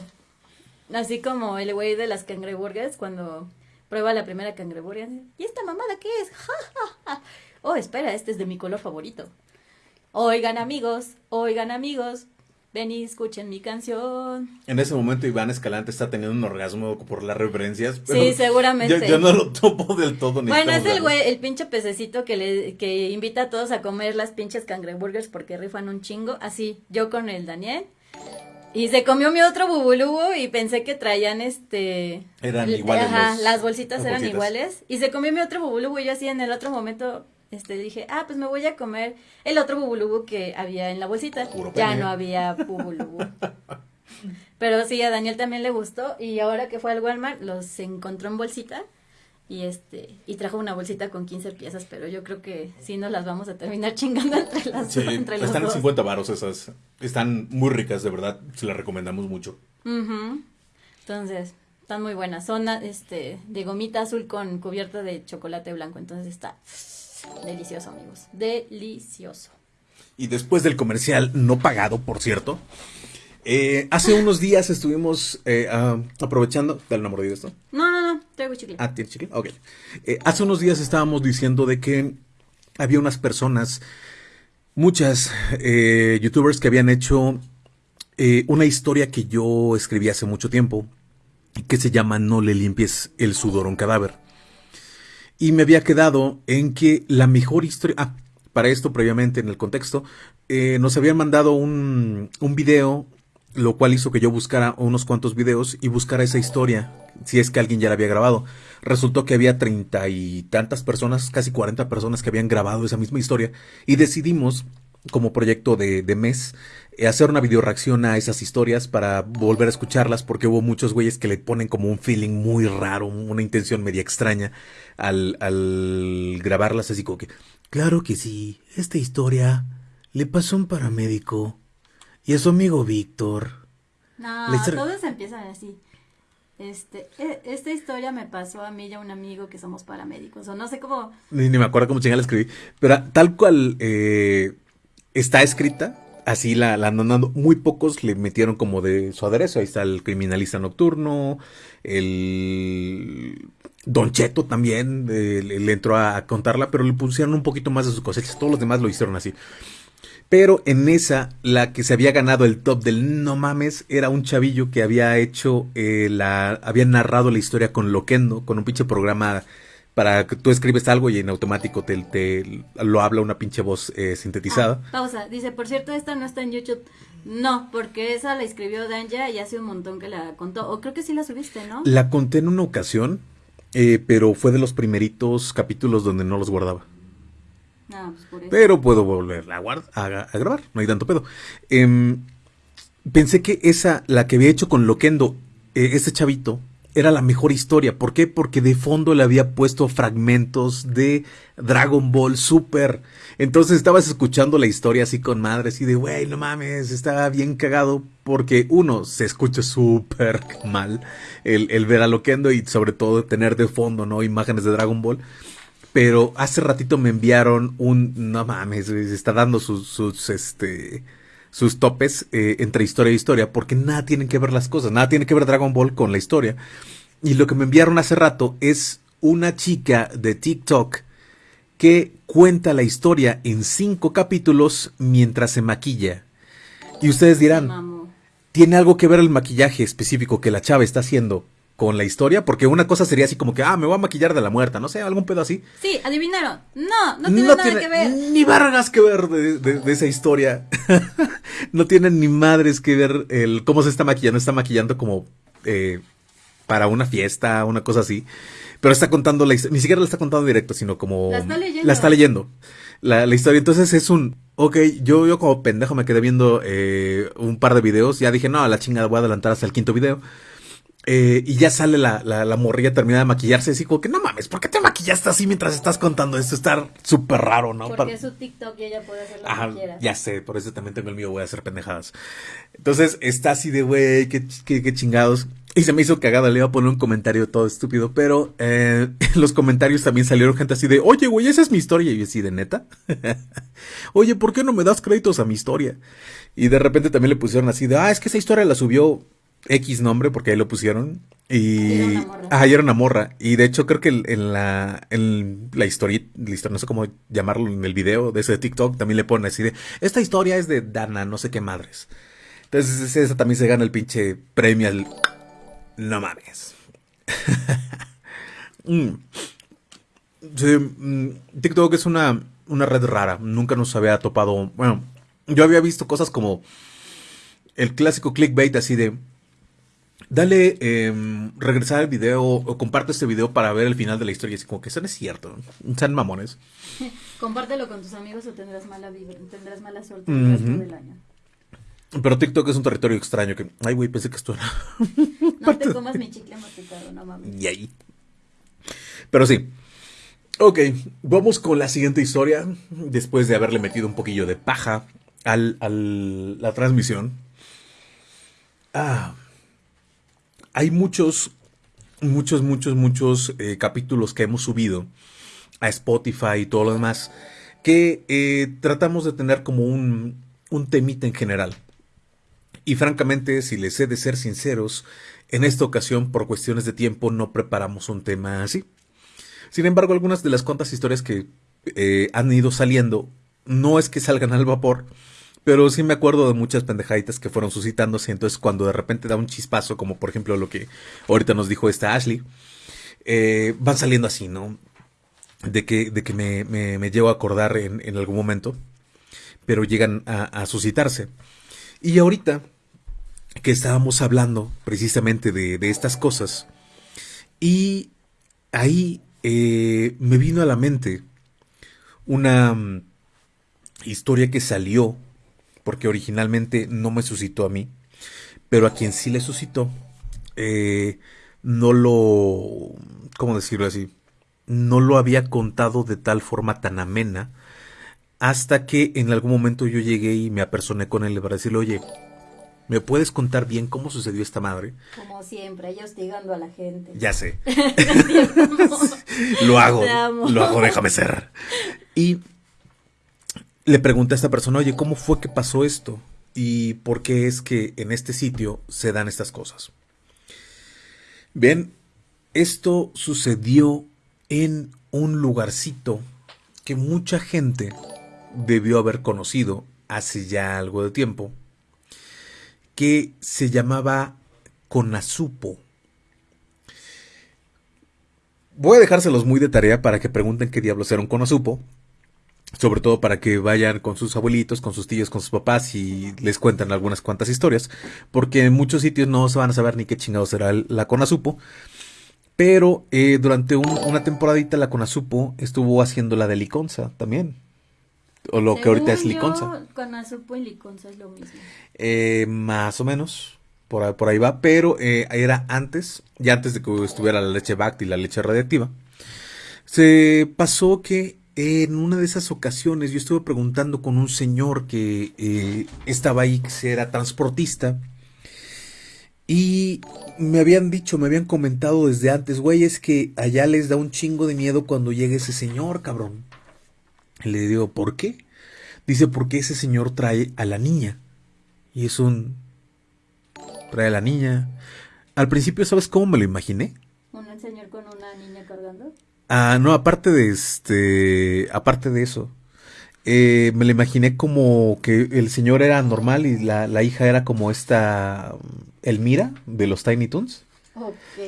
Así como el güey de las cangreburgers cuando prueba la primera cangreburger. ¿Y esta mamada qué es? oh, espera, este es de mi color favorito. Oigan amigos, oigan amigos, ven y escuchen mi canción. En ese momento Iván Escalante está teniendo un orgasmo por las referencias. sí, seguramente. Yo, no lo topo del todo. Ni bueno, es el güey, el pinche pececito que le que invita a todos a comer las pinches cangreburgers porque rifan un chingo. Así, yo con el Daniel. Y se comió mi otro bubulubu y pensé que traían este... Eran iguales. Ajá, las bolsitas eran iguales. Y se comió mi otro bubulubu y yo así en el otro momento este, dije, ah, pues me voy a comer el otro bubulubu que había en la bolsita. ya no había bubulubu. Pero sí, a Daniel también le gustó y ahora que fue al Walmart los encontró en bolsita y este y trajo una bolsita con 15 piezas, pero yo creo que sí nos las vamos a terminar chingando entre las sí, están en 50 varos esas. Están muy ricas, de verdad, se las recomendamos mucho. Entonces, están muy buenas. Son este de gomita azul con cubierta de chocolate blanco, entonces está Delicioso, amigos. Delicioso. Y después del comercial no pagado, por cierto, eh, hace unos días estuvimos eh, ah, aprovechando. ¿Dale una mordida esto? No, no, no. Traigo chicle. Ah, ¿tiene chicle? Ok. Eh, hace unos días estábamos diciendo de que había unas personas, muchas youtubers que habían hecho una historia que yo escribí hace mucho tiempo, que se llama No le limpies el sudor a un cadáver. Y me había quedado en que la mejor historia... Ah, para esto previamente en el contexto, eh, nos habían mandado un, un video, lo cual hizo que yo buscara unos cuantos videos y buscara esa historia, si es que alguien ya la había grabado. Resultó que había treinta y tantas personas, casi cuarenta personas que habían grabado esa misma historia y decidimos como proyecto de, de mes eh, hacer una video reacción a esas historias para volver a escucharlas porque hubo muchos güeyes que le ponen como un feeling muy raro, una intención media extraña al, al grabarlas así como que, claro que sí, esta historia le pasó a un paramédico y a su amigo Víctor. No, todos empiezan así. Este, e, esta historia me pasó a mí y a un amigo que somos paramédicos, o no sé cómo... Ni, me acuerdo cómo chingada la escribí, pero tal cual eh, está escrita, así la, la andando. Muy pocos le metieron como de su aderezo. Ahí está el criminalista nocturno, el Don Cheto también le, entró a, contarla, pero le pusieron un poquito más de sus cosechas. Todos los demás lo hicieron así. Pero en esa, la que se había ganado el top del no mames, era un chavillo que había hecho eh, la. había narrado la historia con Loquendo, con un pinche programa para que tú escribes algo y en automático te, te lo habla una pinche voz eh, sintetizada. Ah, pausa, dice, por cierto, esta no está en YouTube. No, porque esa la escribió Danja y hace un montón que la contó. O creo que sí la subiste, ¿no? La conté en una ocasión, eh, pero fue de los primeritos capítulos donde no los guardaba. Ah, pues por eso. Pero puedo volver a, a, grabar, no hay tanto pedo. Em, pensé que esa, la que había hecho con Loquendo, eh, ese chavito, era la mejor historia. ¿Por qué? Porque de fondo le había puesto fragmentos de Dragon Ball Super. Entonces estabas escuchando la historia así con madres y de, güey, no mames, está bien cagado. Porque uno, se escucha súper mal el, el ver a Loquendo y sobre todo tener de fondo, ¿no? Imágenes de Dragon Ball. Pero hace ratito me enviaron un, no mames, está dando sus, sus, este, sus topes eh, entre historia y historia, porque nada tienen que ver las cosas, nada tiene que ver Dragon Ball con la historia. Y lo que me enviaron hace rato es una chica de TikTok que cuenta la historia en cinco capítulos mientras se maquilla. Y ustedes dirán, ¿tiene algo que ver el maquillaje específico que la chava está haciendo con la historia? Porque una cosa sería así como que, ah, me voy a maquillar de la muerta, no sé, algún pedo así. Sí, adivinaron. No, no tiene nada que ver. Ni vargas que ver de, esa historia. no tiene ni madres que ver el cómo se está maquillando. Está maquillando como eh, para una fiesta, una cosa así. Pero está contando la historia, ni siquiera la está contando directo, sino como... La está leyendo. La está leyendo. La, historia. Entonces es un... Ok, yo, yo como pendejo me quedé viendo eh, un par de videos. Ya dije, no, a la chingada voy a adelantar hasta el quinto video. Eh, y ya sale la, la, morrilla terminada de maquillarse. Así como que no mames, ¿por qué te maquillaste así mientras estás contando esto? Está súper raro, ¿no? Porque es su TikTok y ella puede hacer lo que quiera. Ya sé, por eso también tengo el mío, voy a hacer pendejadas. Entonces está así de, güey, qué, qué, chingados. Y se me hizo cagada, le iba a poner un comentario todo estúpido, pero eh, en los comentarios también salieron gente así de, oye, güey, esa es mi historia. Y yo así de neta. oye, ¿por qué no me das créditos a mi historia? Y de repente también le pusieron así de, ah, es que esa historia la subió X nombre, porque ahí lo pusieron. Y. Ah, era una morra. Y de hecho, creo que en la, en la historia, no sé cómo llamarlo en el video de ese TikTok, también le ponen así de. Esta historia es de Dana, no sé qué madres. Entonces, esa también se gana el pinche premio al. No mames. Mm. Mm, TikTok es una, una red rara. Nunca nos había topado. Bueno, yo había visto cosas como el clásico clickbait así de dale eh, regresar al video o comparte este video para ver el final de la historia. Así como que eso no es cierto. Sean mamones. Compártelo con tus amigos o tendrás mala, tendrás mala suerte el resto del año. Pero TikTok es un territorio extraño que... Ay, güey, pensé que esto era... no te comas mi chicle masticado, no mames. Y ahí. Pero sí. Ok, vamos con la siguiente historia. Después de haberle metido un poquillo de paja al, al la transmisión. Ah hay muchos, muchos, muchos, muchos eh, capítulos que hemos subido a Spotify y todo lo demás que eh, tratamos de tener como un, un temita en general. Y francamente, si les he de ser sinceros, en esta ocasión, por cuestiones de tiempo, no preparamos un tema así. Sin embargo, algunas de las cuantas historias que eh, han ido saliendo, no es que salgan al vapor, pero sí me acuerdo de muchas pendejaditas que fueron suscitándose. Entonces, cuando de repente da un chispazo, como por ejemplo lo que ahorita nos dijo esta Ashley, eh, van saliendo así, ¿no? De que, de que me, me, llevo a acordar en, algún momento, pero llegan a, suscitarse. Y ahorita que estábamos hablando precisamente de, estas cosas, y ahí eh, me vino a la mente una mm, historia que salió porque originalmente no me suscitó a mí, pero a quien sí le suscitó, eh, no lo, ¿cómo decirlo así? No lo había contado de tal forma tan amena, hasta que en algún momento yo llegué y me apersoné con él para decirle, oye, ¿me puedes contar bien cómo sucedió esta madre? Como siempre, yo hostigando a la gente. Ya sé. lo hago, lo hago, déjame ser. Y le pregunté a esta persona, oye, ¿cómo fue que pasó esto? ¿Y por qué es que en este sitio se dan estas cosas? Bien, esto sucedió en un lugarcito que mucha gente debió haber conocido hace ya algo de tiempo, que se llamaba Conasupo. Voy a dejárselos muy de tarea para que pregunten qué diablos era un Conasupo, sobre todo para que vayan con sus abuelitos, con sus tíos, con sus papás y les cuentan algunas cuantas historias, porque en muchos sitios no se van a saber ni qué chingados será la Conasupo. Pero eh, durante una temporadita la Conasupo estuvo haciendo la de Liconza también. O lo que ahorita es Liconza. Conasupo y Liconza es lo mismo. Eh, más o menos. Por, por ahí va. Pero eh, era antes, ya antes de que estuviera la leche Bact y la leche radiactiva. Se pasó que en una de esas ocasiones yo estuve preguntando con un señor que eh, estaba ahí, que era transportista, y me habían dicho, me habían comentado desde antes, güey, es que allá les da un chingo de miedo cuando llegue ese señor, cabrón. le digo, ¿por qué? Dice, porque ese señor trae a la niña. Y es un... trae a la niña. Al principio, ¿sabes cómo me lo imaginé? ¿Un señor con una niña cargando? Ah, no, aparte de este, aparte de eso, eh, me lo imaginé como que el señor era normal y la, la hija era como esta Elmira de los Tiny Toons.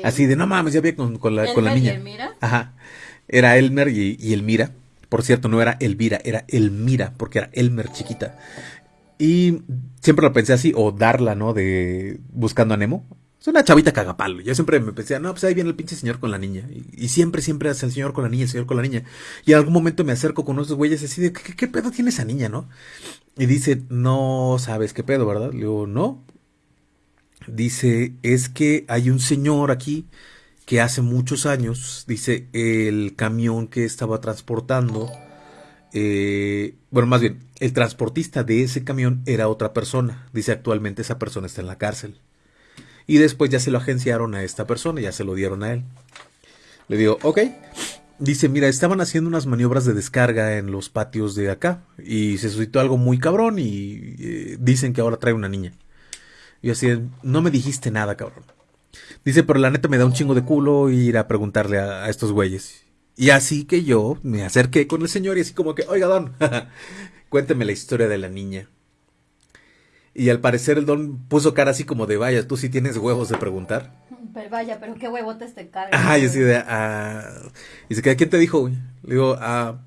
Así de, no mames, ya vi con, con, la, con la niña. Elmira? Ajá. Era Elmer y, y, Elmira. Por cierto, no era Elvira, era Elmira, porque era Elmer chiquita. Y siempre lo pensé así, o Darla, ¿no? De Buscando a Nemo. Es una chavita cagapalo. Yo siempre me pensé, no, pues ahí viene el pinche señor con la niña. Y, siempre, siempre es el señor con la niña, el señor con la niña. Y en algún momento me acerco con unos güeyes así de, ¿qué, qué pedo tiene esa niña, no? Y dice, no sabes qué pedo, ¿verdad? Le digo, no. Dice, es que hay un señor aquí que hace muchos años, dice, el camión que estaba transportando, eh, bueno, más bien, el transportista de ese camión era otra persona. Dice, actualmente esa persona está en la cárcel. Y después ya se lo agenciaron a esta persona, ya se lo dieron a él. Le digo, ok. Dice, mira, estaban haciendo unas maniobras de descarga en los patios de acá y se suscitó algo muy cabrón y eh, dicen que ahora trae una niña. Y así, no me dijiste nada, cabrón. Dice, pero la neta me da un chingo de culo ir a preguntarle a, estos güeyes. Y así que yo me acerqué con el señor y así como que, oiga, don, cuénteme la historia de la niña. Y al parecer el don puso cara así como de, vaya, tú sí tienes huevos de preguntar. Pero vaya, pero qué huevotes te cargan. Ajá, y así de, ah. Y dice, ¿quién te dijo, Le digo, a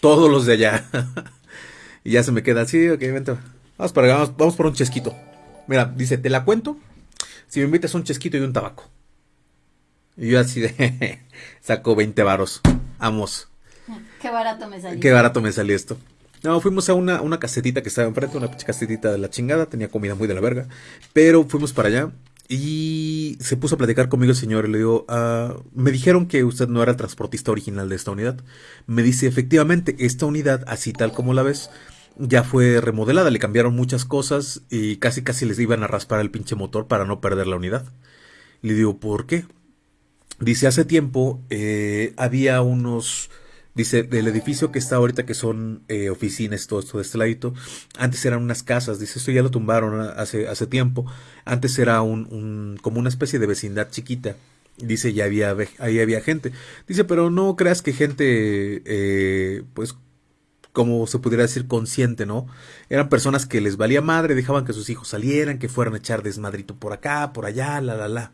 todos los de allá. y ya se me queda así, ok, vente. Vamos, para, vamos, vamos por un chesquito. Mira, dice, te la cuento si me invitas un chesquito y un tabaco. Y yo así de, saco 20 varos. Vamos. Qué barato me salió. Qué barato me salió esto. No, fuimos a una, una casetita que estaba enfrente, una casetita de la chingada, tenía comida muy de la verga. Pero fuimos para allá y se puso a platicar conmigo el señor y le digo, ah, me dijeron que usted no era el transportista original de esta unidad. Me dice, efectivamente, esta unidad, así tal como la ves, ya fue remodelada, le cambiaron muchas cosas y casi casi les iban a raspar el pinche motor para no perder la unidad. Le digo, ¿por qué? Dice, hace tiempo eh, había unos Dice, del edificio que está ahorita, que son eh, oficinas, todo esto de este ladito, antes eran unas casas, dice, esto ya lo tumbaron hace, hace tiempo, antes era un, como una especie de vecindad chiquita, dice, ya había, ahí había gente, dice, pero no creas que gente, eh, pues, como se pudiera decir, consciente, ¿no? Eran personas que les valía madre, dejaban que sus hijos salieran, que fueran a echar desmadrito por acá, por allá, la, la, la.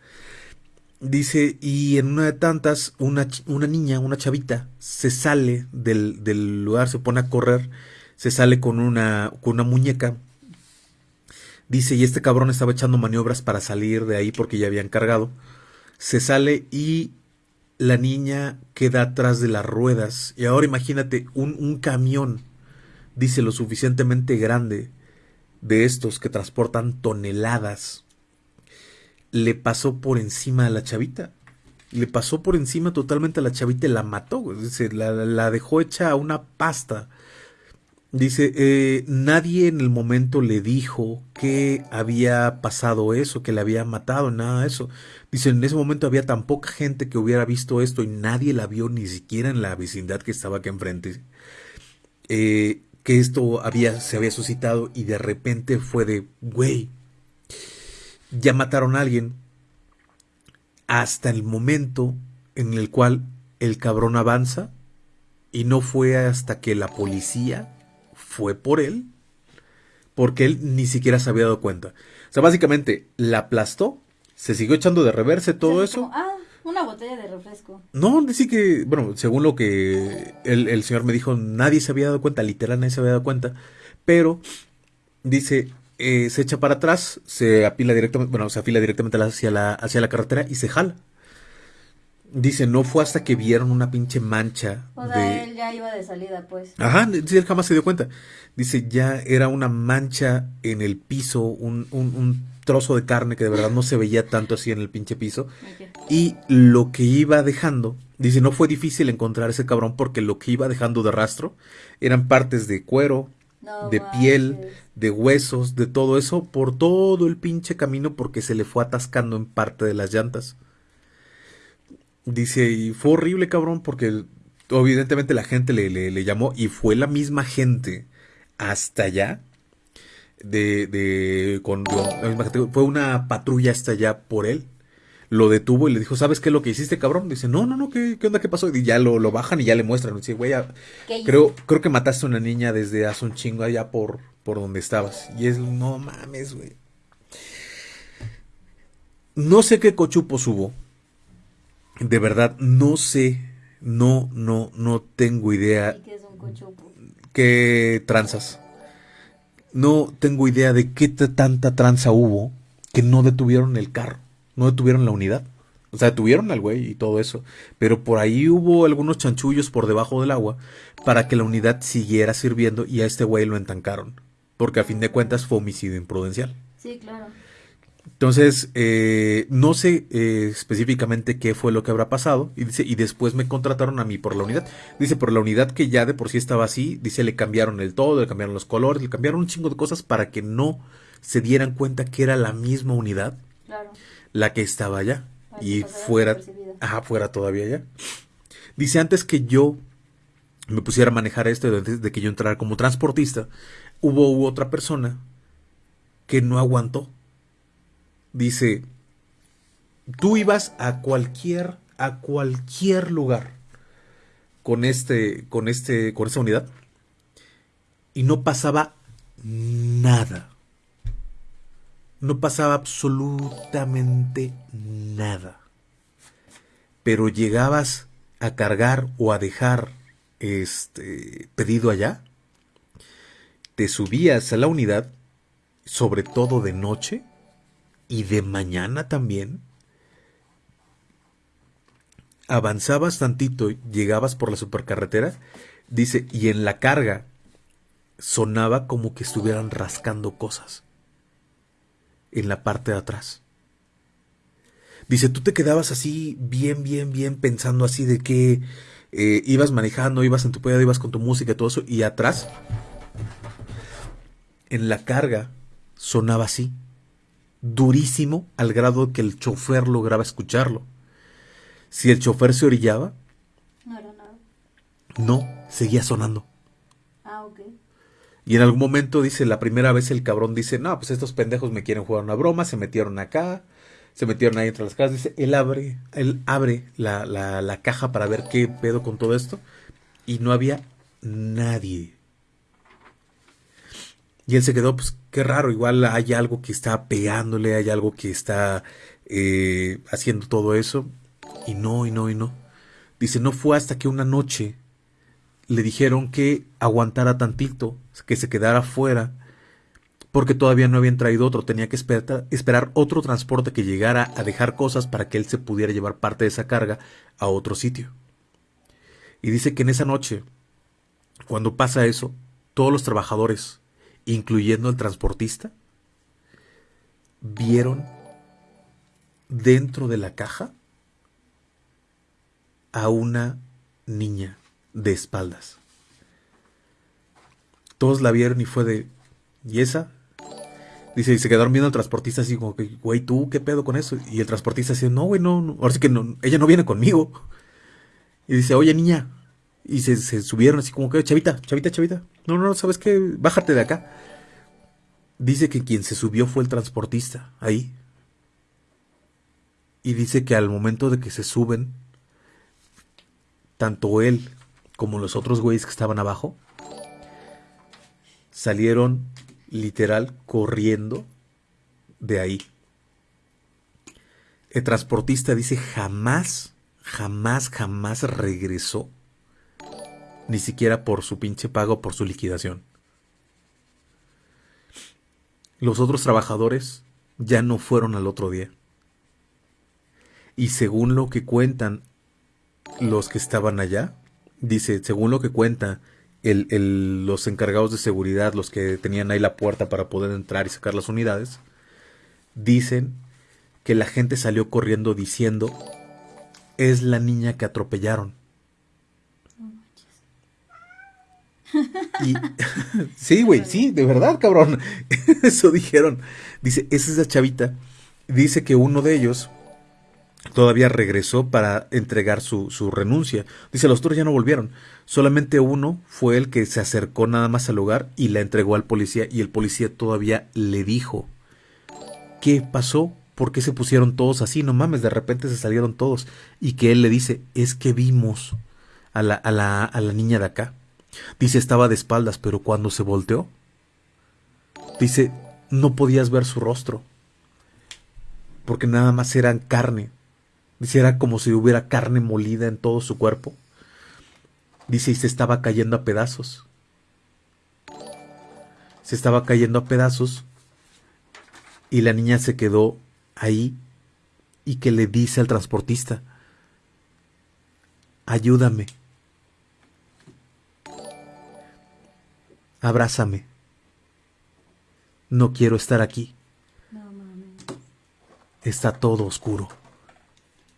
Dice, y en una de tantas, una, una niña, una chavita, se sale del, del, lugar, se pone a correr, se sale con una, con una muñeca. Dice, y este cabrón estaba echando maniobras para salir de ahí porque ya habían cargado. Se sale y la niña queda atrás de las ruedas. Y ahora imagínate un, un camión, dice, lo suficientemente grande de estos que transportan toneladas le pasó por encima a la chavita. Le pasó por encima totalmente a la chavita y la mató. Dice, la, dejó hecha una pasta. Dice, eh, nadie en el momento le dijo que había pasado eso, que le había matado, nada de eso. Dice, en ese momento había tan poca gente que hubiera visto esto y nadie la vio ni siquiera en la vecindad que estaba aquí enfrente. Eh, que esto había, se había suscitado y de repente fue de, güey, ya mataron a alguien hasta el momento en el cual el cabrón avanza y no fue hasta que la policía fue por él porque él ni siquiera se había dado cuenta. O sea, básicamente la aplastó, se siguió echando de reverse todo eso. ah, una botella de refresco. No, dice que, bueno, según lo que el, el señor me dijo, nadie se había dado cuenta, literal nadie se había dado cuenta, pero dice, eh, se echa para atrás, se apila directamente, bueno, se afila directamente hacia la, hacia la carretera y se jala. Dice, no fue hasta que vieron una pinche mancha. O sea, él ya iba de salida, pues. Ajá, él jamás se dio cuenta. Dice, ya era una mancha en el piso, un, un, trozo de carne que de verdad no se veía tanto así en el pinche piso. Y lo que iba dejando, dice, no fue difícil encontrar ese cabrón porque lo que iba dejando de rastro eran partes de cuero, de piel, de huesos, de todo eso, por todo el pinche camino porque se le fue atascando en parte de las llantas. Dice, y fue horrible, cabrón, porque evidentemente la gente le, le, llamó y fue la misma gente hasta allá. De, de con, fue una patrulla hasta allá por él. Lo detuvo y le dijo, ¿sabes qué es lo que hiciste, cabrón? Dice, no, no, no, ¿qué, qué onda, qué pasó? Y ya lo, lo bajan y ya le muestran. Dice, güey, creo, creo que mataste a una niña desde hace un chingo allá por, por donde estabas. Y es, no mames, güey. No sé qué cochupos hubo. De verdad, no sé. No, no, no tengo idea. ¿Qué es un cochupo? ¿Qué tranzas? No tengo idea de qué tanta tranza hubo que no detuvieron el carro no detuvieron la unidad. O sea, detuvieron al güey y todo eso. Pero por ahí hubo algunos chanchullos por debajo del agua para que la unidad siguiera sirviendo y a este güey lo entancaron. Porque a fin de cuentas fue homicidio imprudencial. Sí, claro. Entonces, eh, no sé eh, específicamente qué fue lo que habrá pasado. Y dice, y después me contrataron a mí por la unidad. Dice, por la unidad que ya de por sí estaba así. Dice, le cambiaron el todo, le cambiaron los colores, le cambiaron un chingo de cosas para que no se dieran cuenta que era la misma unidad. Claro la que estaba allá y fuera, ajá, fuera todavía allá. Dice antes que yo me pusiera a manejar esto, antes de que yo entrara como transportista, hubo otra persona que no aguantó. Dice, tú ibas a cualquier, a cualquier lugar con este, con este, con esta unidad y no pasaba nada no pasaba absolutamente nada. Pero llegabas a cargar o a dejar este pedido allá, te subías a la unidad, sobre todo de noche y de mañana también. Avanzabas tantito, llegabas por la supercarretera, dice, y en la carga sonaba como que estuvieran rascando cosas en la parte de atrás. Dice, tú te quedabas así, bien, bien, bien, pensando así de que eh, ibas manejando, ibas en tu pedo, ibas con tu música y todo eso, y atrás, en la carga, sonaba así, durísimo, al grado que el chofer lograba escucharlo. Si el chofer se orillaba, no era nada. No, seguía sonando. Y en algún momento dice, la primera vez el cabrón dice, no, pues estos pendejos me quieren jugar una broma, se metieron acá, se metieron ahí entre las casas. Dice, él abre, él abre la, la, la caja para ver qué pedo con todo esto. Y no había nadie. Y él se quedó, pues qué raro, igual hay algo que está pegándole, hay algo que está eh, haciendo todo eso. Y no, y no, y no. Dice, no fue hasta que una noche le dijeron que aguantara tantito, que se quedara fuera, porque todavía no habían traído otro, tenía que esperar, esperar otro transporte que llegara a dejar cosas para que él se pudiera llevar parte de esa carga a otro sitio. Y dice que en esa noche, cuando pasa eso, todos los trabajadores, incluyendo el transportista, vieron dentro de la caja a una niña de espaldas. Todos la vieron y fue de, ¿y esa? Dice, y se quedaron viendo al transportista así como que, güey, ¿tú qué pedo con eso? Y el transportista dice, no, güey, no, no, ahora sí que no, ella no viene conmigo. Y dice, oye, niña. Y se, subieron así como que, chavita, chavita, chavita. No, no, ¿sabes qué? Bájate de acá. Dice que quien se subió fue el transportista, ahí. Y dice que al momento de que se suben, tanto él como los otros güeyes que estaban abajo, salieron literal corriendo de ahí. El transportista dice jamás, jamás, jamás regresó. Ni siquiera por su pinche pago, por su liquidación. Los otros trabajadores ya no fueron al otro día. Y según lo que cuentan los que estaban allá, dice, según lo que cuenta, el, los encargados de seguridad, los que tenían ahí la puerta para poder entrar y sacar las unidades, dicen que la gente salió corriendo diciendo, es la niña que atropellaron. Sí, güey, sí, de verdad, cabrón. Eso dijeron. Dice, es esa chavita. Dice que uno de ellos todavía regresó para entregar su, su, renuncia. Dice, los otros ya no volvieron. Solamente uno fue el que se acercó nada más al lugar y la entregó al policía y el policía todavía le dijo, ¿qué pasó? ¿por qué se pusieron todos así? No mames, de repente se salieron todos. Y que él le dice, es que vimos a la, a la, a la niña de acá. Dice, estaba de espaldas, pero cuando se volteó, dice, no podías ver su rostro. Porque nada más era carne. Dice, era como si hubiera carne molida en todo su cuerpo. Dice, y se estaba cayendo a pedazos. Se estaba cayendo a pedazos. Y la niña se quedó ahí y que le dice al transportista, ayúdame, abrázame, no quiero estar aquí. Está todo oscuro.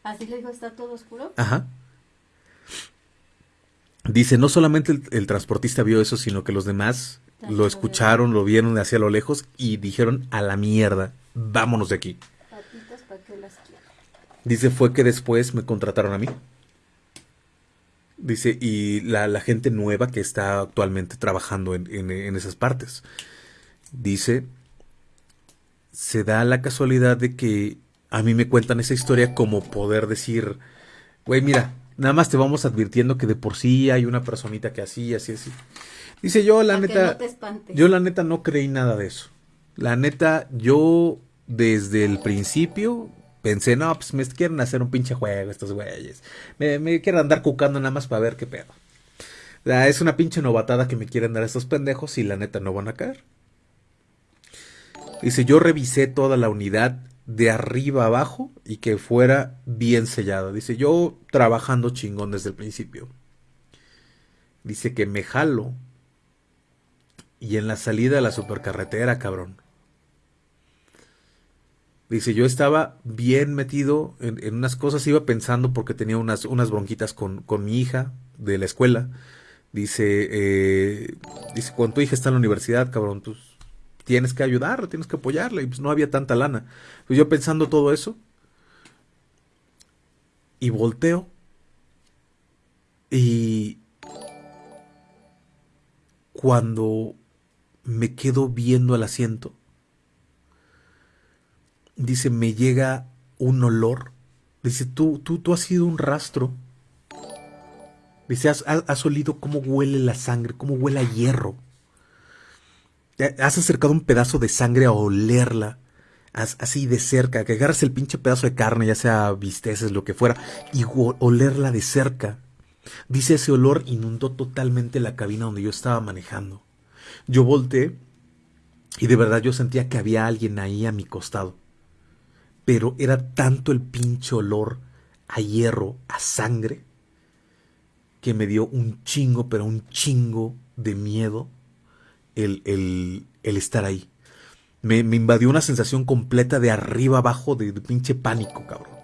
¿Así le dijo, está todo oscuro? Ajá. Dice, no solamente el, el transportista vio eso, sino que los demás lo escucharon, lo vieron de hacia lo lejos y dijeron, a la mierda, vámonos de aquí. Dice, fue que después me contrataron a mí. Dice, y la, gente nueva que está actualmente trabajando en, en, esas partes. Dice, se da la casualidad de que a mí me cuentan esa historia como poder decir, güey, mira, nada más te vamos advirtiendo que de por sí hay una personita que así, así, así. Dice, yo la neta, yo la neta no creí nada de eso. La neta, yo desde el principio pensé, no, pues me quieren hacer un pinche juego estos güeyes. Me, me quieren andar cucando nada más para ver qué pedo. es una pinche novatada que me quieren dar estos pendejos y la neta no van a caer. Dice, yo revisé toda la unidad de arriba abajo y que fuera bien sellada. Dice, yo trabajando chingón desde el principio. Dice que me jalo. Y en la salida a la supercarretera, cabrón Dice, yo estaba bien metido en, unas cosas, iba pensando porque tenía unas, unas bronquitas con, con mi hija de la escuela. Dice, eh, dice, cuando tu hija está en la universidad, cabrón, pues, tienes que ayudarla, tienes que apoyarla. Y pues no había tanta lana. Pues yo pensando todo eso. Y volteo. Y cuando me quedo viendo el asiento, dice, me llega un olor. Dice, tú, tú, tú has sido un rastro. Dice, has, has, olido cómo huele la sangre, cómo huele hierro. Has acercado un pedazo de sangre a olerla, así de cerca, que agarras el pinche pedazo de carne, ya sea bisteces, lo que fuera, y olerla de cerca. Dice, ese olor inundó totalmente la cabina donde yo estaba manejando. Yo volteé y de verdad yo sentía que había alguien ahí a mi costado pero era tanto el pinche olor a hierro, a sangre, que me dio un chingo, pero un chingo de miedo el, el, estar ahí. Me, me, invadió una sensación completa de arriba abajo, de, pinche pánico, cabrón.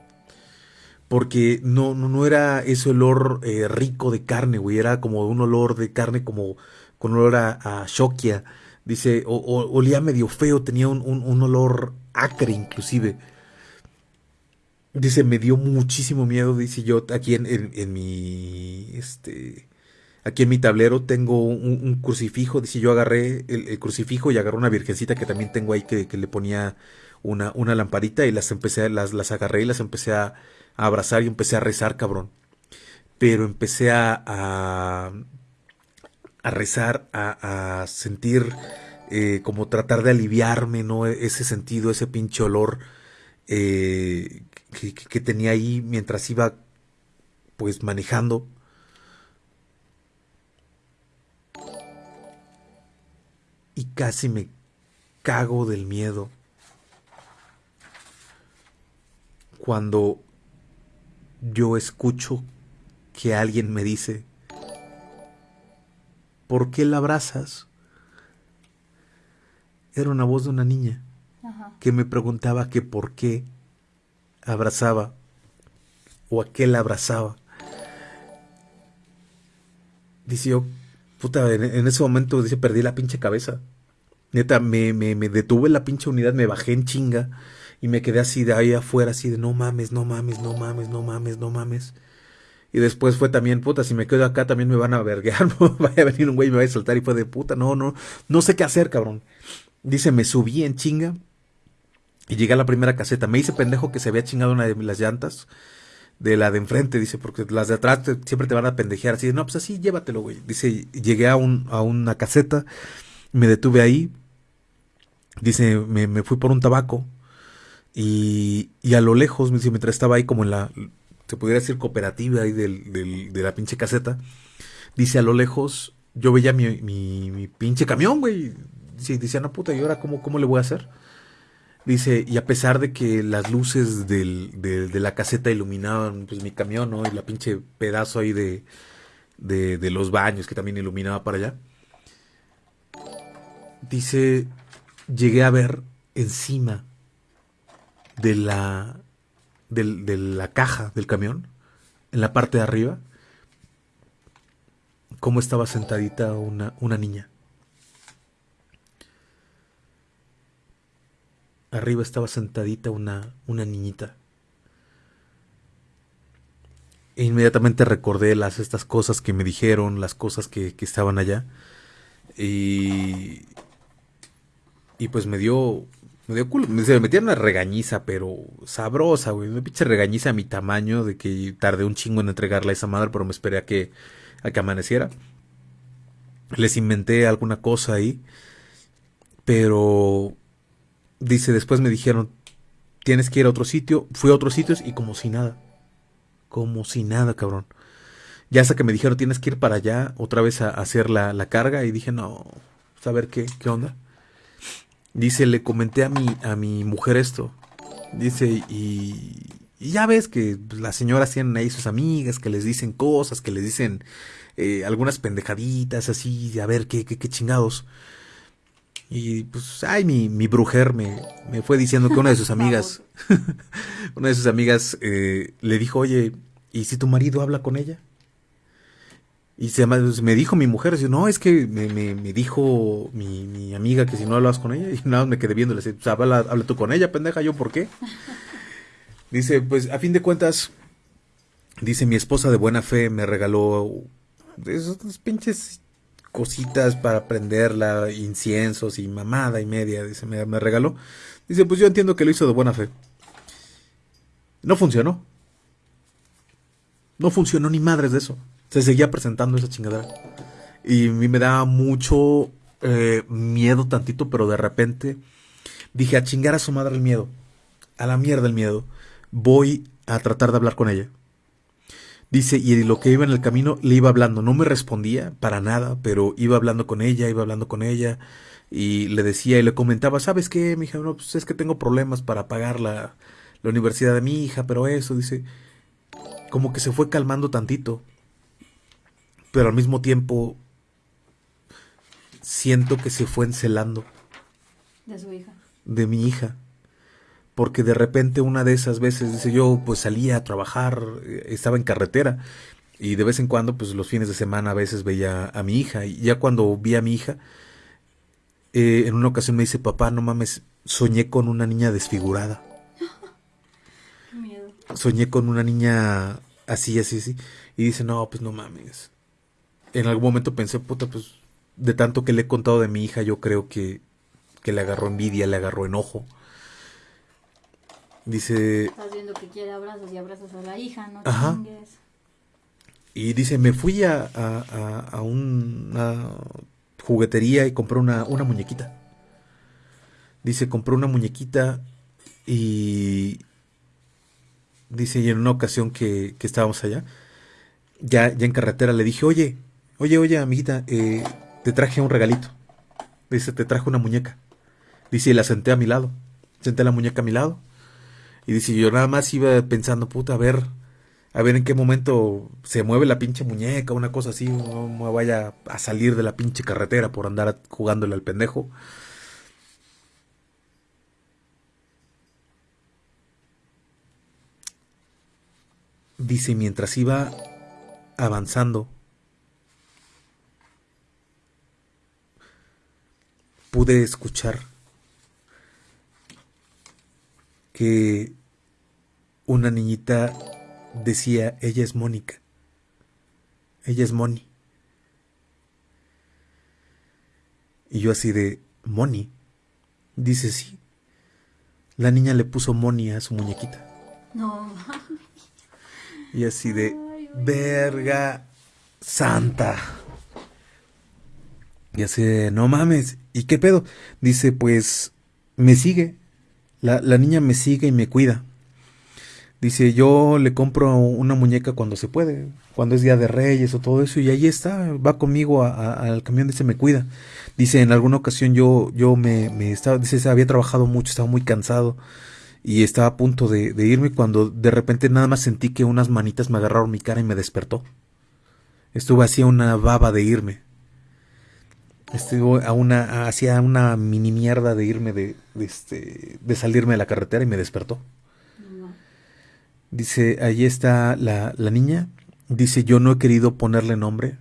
Porque no, no, no era ese olor eh, rico de carne, güey. Era como un olor de carne como con olor a, shokia. Dice, o, olía medio feo, tenía un, un, un olor acre inclusive. Dice, me dio muchísimo miedo, dice yo, aquí en, en, mi, este, aquí en mi tablero tengo un, crucifijo, dice yo agarré el, crucifijo y agarré una virgencita que también tengo ahí que, le ponía una, lamparita y las empecé, las, las agarré y las empecé a, abrazar y empecé a rezar, cabrón. Pero empecé a, a, rezar, a, sentir eh, como tratar de aliviarme, ¿no? Ese sentido, ese pinche olor eh, que, tenía ahí mientras iba pues manejando. Y casi me cago del miedo cuando yo escucho que alguien me dice, ¿por qué la abrazas? Era una voz de una niña que me preguntaba que por qué abrazaba o aquel abrazaba. Dice yo, puta, en, ese momento dice, perdí la pinche cabeza. Neta, me, me, me detuve la pinche unidad, me bajé en chinga y me quedé así de ahí afuera, así de no mames, no mames, no mames, no mames, no mames. Y después fue también, puta, si me quedo acá también me van a verguear, vaya a venir un güey y me va a saltar y fue de puta, no, no, no sé qué hacer, cabrón. Dice, me subí en chinga Y llegué a la primera caseta. Me hice pendejo que se había chingado una de las llantas. De la de enfrente, dice, porque las de atrás siempre te van a pendejear. Así, no, pues así, llévatelo, güey. Dice, llegué a, un, a una caseta, me detuve ahí. Dice, me, me fui por un tabaco. Y, y a lo lejos, mientras estaba ahí como en la, se pudiera decir cooperativa ahí del, del, de la pinche caseta, dice a lo lejos, yo veía mi, mi, mi pinche camión, güey. Dice, dice, no puta, ¿y ahora cómo, cómo le voy a hacer? Dice, y a pesar de que las luces del, de, la caseta iluminaban pues mi camión, ¿no? Y la pinche pedazo ahí de, de, de los baños que también iluminaba para allá. Dice, llegué a ver encima de la, de, de la caja del camión, en la parte de arriba, cómo estaba sentadita una, una niña. Arriba estaba sentadita una, una niñita. E inmediatamente recordé las estas cosas que me dijeron, las cosas que, que estaban allá. Y, y pues me dio, me dio culo. Se me metieron una regañiza, pero sabrosa, güey. Una pinche regañiza a mi tamaño de que tardé un chingo en entregarle a esa madre, pero me esperé a que, a que amaneciera. Les inventé alguna cosa ahí. Pero dice, después me dijeron, tienes que ir a otro sitio. Fui a otros sitios y como si nada. Como si nada, cabrón. Ya hasta que me dijeron, tienes que ir para allá otra vez a, hacer la, la, carga. Y dije, no, a ver qué, qué onda. Dice, le comenté a mi, a mi mujer esto. Dice, y, ya ves que las señoras tienen ahí sus amigas que les dicen cosas, que les dicen eh, algunas pendejaditas así, a ver qué, qué, qué chingados. Y pues, ay, mi, mi brujer me, me fue diciendo que una de sus amigas, una de sus amigas eh, le dijo, oye, ¿y si tu marido habla con ella? Y se me dijo mi mujer, no, es que me, me, me dijo mi, mi, amiga que si no hablabas con ella, y nada, me quedé viendo, le dije, pues habla, habla tú con ella, pendeja, ¿yo por qué? Dice, pues a fin de cuentas, dice, mi esposa de buena fe me regaló esos pinches cositas para prenderla, inciensos y mamada y media, dice, me, regaló. Dice, pues yo entiendo que lo hizo de buena fe. No funcionó. No funcionó ni madres de eso. Se seguía presentando esa chingadera. Y a mí me daba mucho eh, miedo tantito, pero de repente dije, a chingar a su madre el miedo. A la mierda el miedo. Voy a tratar de hablar con ella. Dice, y lo que iba en el camino le iba hablando, no me respondía para nada, pero iba hablando con ella, iba hablando con ella, y le decía y le comentaba, ¿sabes qué, mi hija? No, pues es que tengo problemas para pagar la, la universidad de mi hija, pero eso, dice, como que se fue calmando tantito, pero al mismo tiempo siento que se fue encelando. De su hija. De mi hija porque de repente una de esas veces, dice yo, pues salía a trabajar, estaba en carretera y de vez en cuando, pues los fines de semana a veces veía a mi hija y ya cuando vi a mi hija, eh, en una ocasión me dice, papá, no mames, soñé con una niña desfigurada. Miedo. Soñé con una niña así, así, así. Y dice, no, pues no mames. En algún momento pensé, puta, pues de tanto que le he contado de mi hija, yo creo que, que le agarró envidia, le agarró enojo. Dice. Estás viendo que quiere abrazos y abrazos a la hija, no Ajá. chingues. Y dice, me fui a, a, a, una juguetería y compré una, una muñequita. Dice, compré una muñequita y... Dice, y en una ocasión que, que estábamos allá, ya, ya en carretera, le dije, oye, oye, oye, amiguita, eh, te traje un regalito. Dice, te traje una muñeca. Dice, y la senté a mi lado. Senté la muñeca a mi lado. Y dice, yo nada más iba pensando, puta, a ver, a ver en qué momento se mueve la pinche muñeca, una cosa así, no me vaya a salir de la pinche carretera por andar jugándole al pendejo. Dice, mientras iba avanzando, pude escuchar que una niñita decía, ella es Mónica, ella es Moni. Y yo así de, Moni, dice sí. la niña le puso Moni a su muñequita. No. Y así de, verga santa. Y así de, no mames, ¿y qué pedo? Dice, pues, me sigue. La, la niña me sigue y me cuida. Dice, yo le compro una muñeca cuando se puede, cuando es Día de Reyes o todo eso, y ahí está, va conmigo al camión, dice, me cuida. Dice, en alguna ocasión yo, yo me, estaba, dice, había trabajado mucho, estaba muy cansado y estaba a punto de, de, irme cuando de repente nada más sentí que unas manitas me agarraron mi cara y me despertó. Estuve así una baba de irme. Estuve a una, hacía una mini mierda de irme de, de, este, de salirme de la carretera y me despertó. Dice, ahí está la, la niña. Dice, yo no he querido ponerle nombre.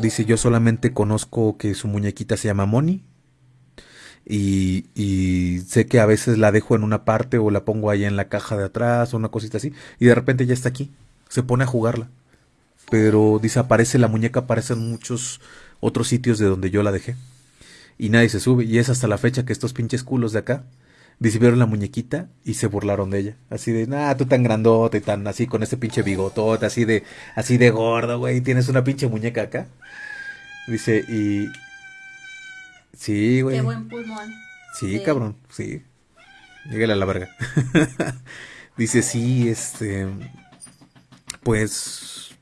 Dice, yo solamente conozco que su muñequita se llama Moni. Y, y, sé que a veces la dejo en una parte o la pongo ahí en la caja de atrás o una cosita así. Y de repente ya está aquí. Se pone a jugarla. Pero dice, aparece la muñeca, aparece en muchos otros sitios de donde yo la dejé. Y nadie se sube. Y es hasta la fecha que estos pinches culos de acá vieron la muñequita y se burlaron de ella. Así de, nah, tú tan grandote, tan así, con ese pinche bigotote, así de, así de gordo, güey, tienes una pinche muñeca acá. Dice, y... Sí, güey. Qué buen pulmón. Sí, sí. cabrón, sí. Lléguele a la verga. Dice, sí, este... Pues...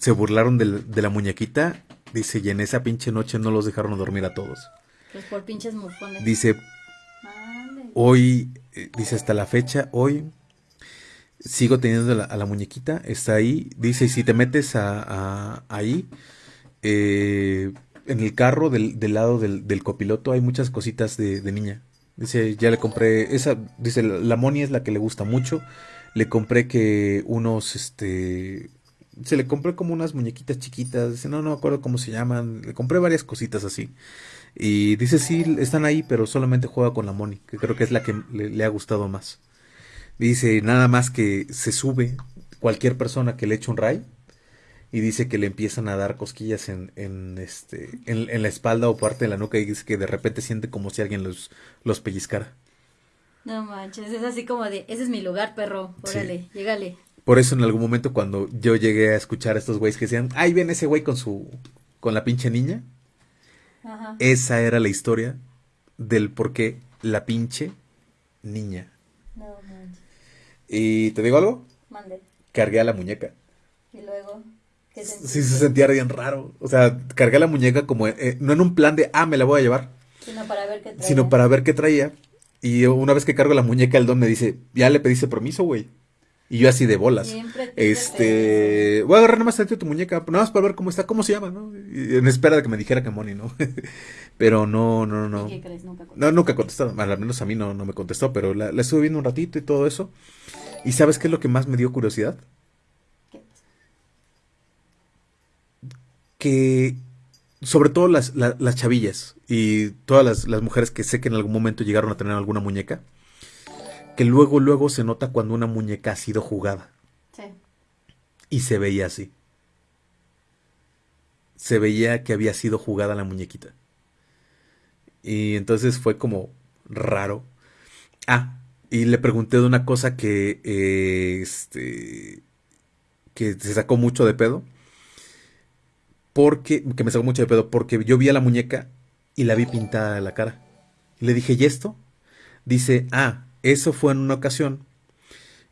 Se burlaron de, de la muñequita. Dice, y en esa pinche noche no los dejaron dormir a todos. Pues por pinches mufones. Dice, hoy, eh, dice hasta la fecha, hoy sigo teniendo la, a la muñequita, está ahí, dice, si te metes a, a ahí, eh, en el carro del, del lado del, del, copiloto hay muchas cositas de, de, niña. Dice, ya le compré, esa, dice, la, la Moni es la que le gusta mucho. Le compré que unos, este, se le compré como unas muñequitas chiquitas. Dice, no, no me acuerdo cómo se llaman. Le compré varias cositas así. Y dice, sí, están ahí, pero solamente juega con la Moni, que creo que es la que le, le, ha gustado más. Dice, nada más que se sube cualquier persona que le eche un ray y dice que le empiezan a dar cosquillas en, en este, en, en, la espalda o parte de la nuca y dice que de repente siente como si alguien los, los pellizcara. No manches, es así como de, ese es mi lugar, perro, órale, sí. llégale. Por eso en algún momento cuando yo llegué a escuchar a estos güeyes que decían, ay, ven ese güey con su, con la pinche niña, Ajá. Esa era la historia del por qué la pinche niña. No manches. Y te digo algo, Mande. cargué a la muñeca. Y luego, ¿qué? Sí, se sentía bien raro. O sea, cargué a la muñeca como, eh, no en un plan de, ah, me la voy a llevar. Sino para ver qué traía. Sino para ver qué traía. Y una vez que cargo la muñeca, el don me dice, ya le pediste permiso, güey. Y yo así de bolas. Siempre este, voy a agarrar nada más tantito tu muñeca, nada más para ver cómo está, cómo se llama, ¿no? Y en espera de que me dijera que Moni, ¿no? pero no, no, no. ¿Y qué crees? Nunca contestó. No, nunca contestó, al menos a mí no, no me contestó, pero la, la, estuve viendo un ratito y todo eso. ¿Y sabes qué es lo que más me dio curiosidad? ¿Qué? Que, sobre todo las, la, las chavillas y todas las, las mujeres que sé que en algún momento llegaron a tener alguna muñeca, que luego, luego se nota cuando una muñeca ha sido jugada. Sí. Y se veía así. Se veía que había sido jugada la muñequita. Y entonces fue como raro. Ah, y le pregunté de una cosa que, eh, este, que se sacó mucho de pedo. Porque, que me sacó mucho de pedo, porque yo vi a la muñeca y la vi pintada de la cara. Y le dije, ¿y esto? Dice, ah, eso fue en una ocasión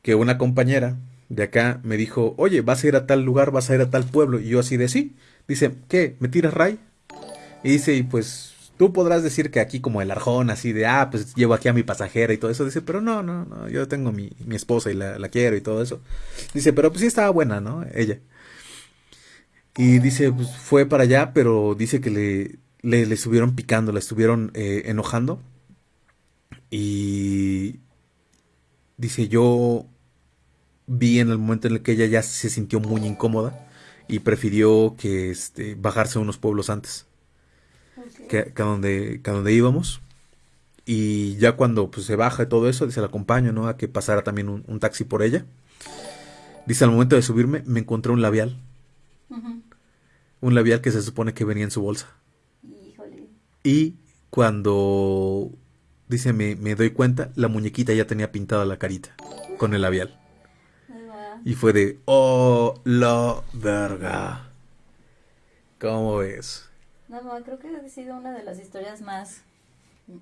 que una compañera de acá me dijo, oye, vas a ir a tal lugar, vas a ir a tal pueblo. Y yo así de sí. Dice, ¿qué? ¿Me tiras ray? Y dice, y pues tú podrás decir que aquí como el arjón, así de, ah, pues llevo aquí a mi pasajera y todo eso. Dice, pero no, no, no, yo tengo mi, mi esposa y la, la, quiero y todo eso. Dice, pero pues sí estaba buena, ¿no? Ella. Y dice, pues fue para allá, pero dice que le, le, le estuvieron picando, la estuvieron eh, enojando. Y dice, yo vi en el momento en el que ella ya se sintió muy incómoda y prefirió que este, bajarse a unos pueblos antes Okay. que, que, a donde, que a donde íbamos. Y ya cuando pues, se baja y todo eso, dice, la acompaño, ¿no? A que pasara también un, un, taxi por ella. Dice, al momento de subirme, me encontré un labial. Uh -huh. Un labial que se supone que venía en su bolsa. Híjole. Y cuando dice, me, me doy cuenta, la muñequita ya tenía pintada la carita con el labial. Y fue de, oh, la verga. ¿Cómo ves? No, no, creo que ha sido una de las historias más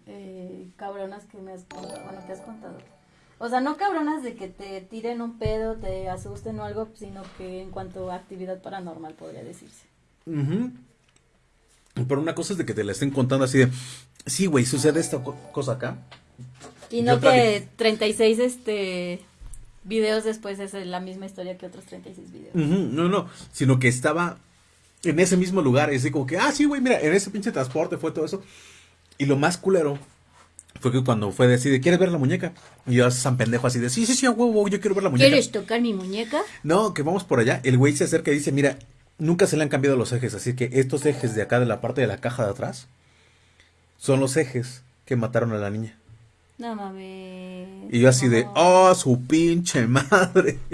eh, cabronas que me has contado, bueno, que has contado. O sea, no cabronas de que te tiren un pedo, te asusten o algo, sino que en cuanto a actividad paranormal podría decirse. Ujú. Pero una cosa es de que te la estén contando así de, sí, güey, sucede esta co- cosa acá. Y no que 36 este videos después es la misma historia que otros 36 videos. Ujú, No, no, sino que estaba en ese mismo lugar. Y así como que, ah, sí, güey, mira, en ese pinche transporte fue todo eso. Y lo más culero fue que cuando fue de así de, ¿quieres ver la muñeca? Y yo, San Pendejo, así de, sí, sí, sí, huevo, yo quiero ver la muñeca. ¿Quieres tocar mi muñeca? No, que vamos por allá. El güey se acerca y dice, mira, nunca se le han cambiado los ejes, así que estos ejes de acá de la parte de la caja de atrás son los ejes que mataron a la niña. No mames. Y yo así de, oh, su pinche madre.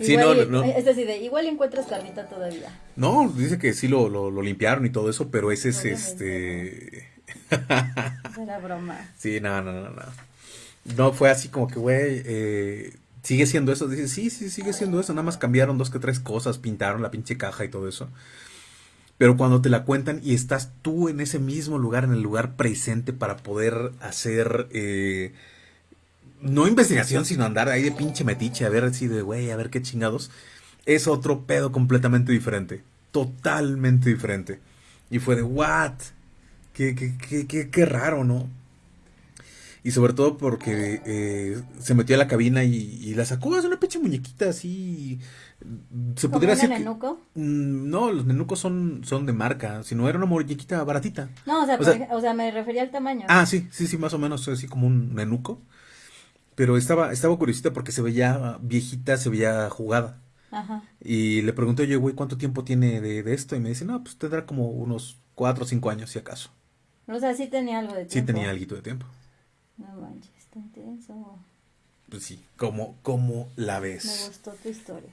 Sí, Igual no. Es igual encuentras carnita todavía. No, dice que sí lo, lo, lo limpiaron y todo eso, pero ese es este... Era broma. Sí, no, no, no, no. No fue así como que, güey, eh, sigue siendo eso. Dice, sí, sí, sigue siendo eso. Nada más cambiaron dos que tres cosas, pintaron la pinche caja y todo eso. Pero cuando te la cuentan y estás tú en ese mismo lugar, en el lugar presente para poder hacer, eh, no investigación, sino andar ahí de pinche metiche, a ver así de, güey, a ver qué chingados, es otro pedo completamente diferente. Totalmente diferente. Y fue de, what? Qué, qué, qué, qué, qué raro, ¿no? Y sobre todo porque eh, se metió a la cabina y, y la sacó, es una pinche muñequita así. Se ¿Como un decir que- nenuco? Mm, No, los nenucos son, son de marca, sino era una muñequita baratita. No, o sea, O sea- ej- o sea, me refería al tamaño. Ah, sí, sí, sí, más o menos, así como un nenuco. Pero estaba, estaba curiosita porque se veía viejita, se veía jugada. Ajá. Y le pregunté, oye, güey, ¿cuánto tiempo tiene de, de esto? Y me dice, no, pues tendrá como unos cuatro o cinco años, si acaso. O sea, sí tenía algo de Sí tiempo. tenía algo de tiempo. No manches, está intenso. Pues sí, ¿cómo, cómo la Me ves? gustó tu historia.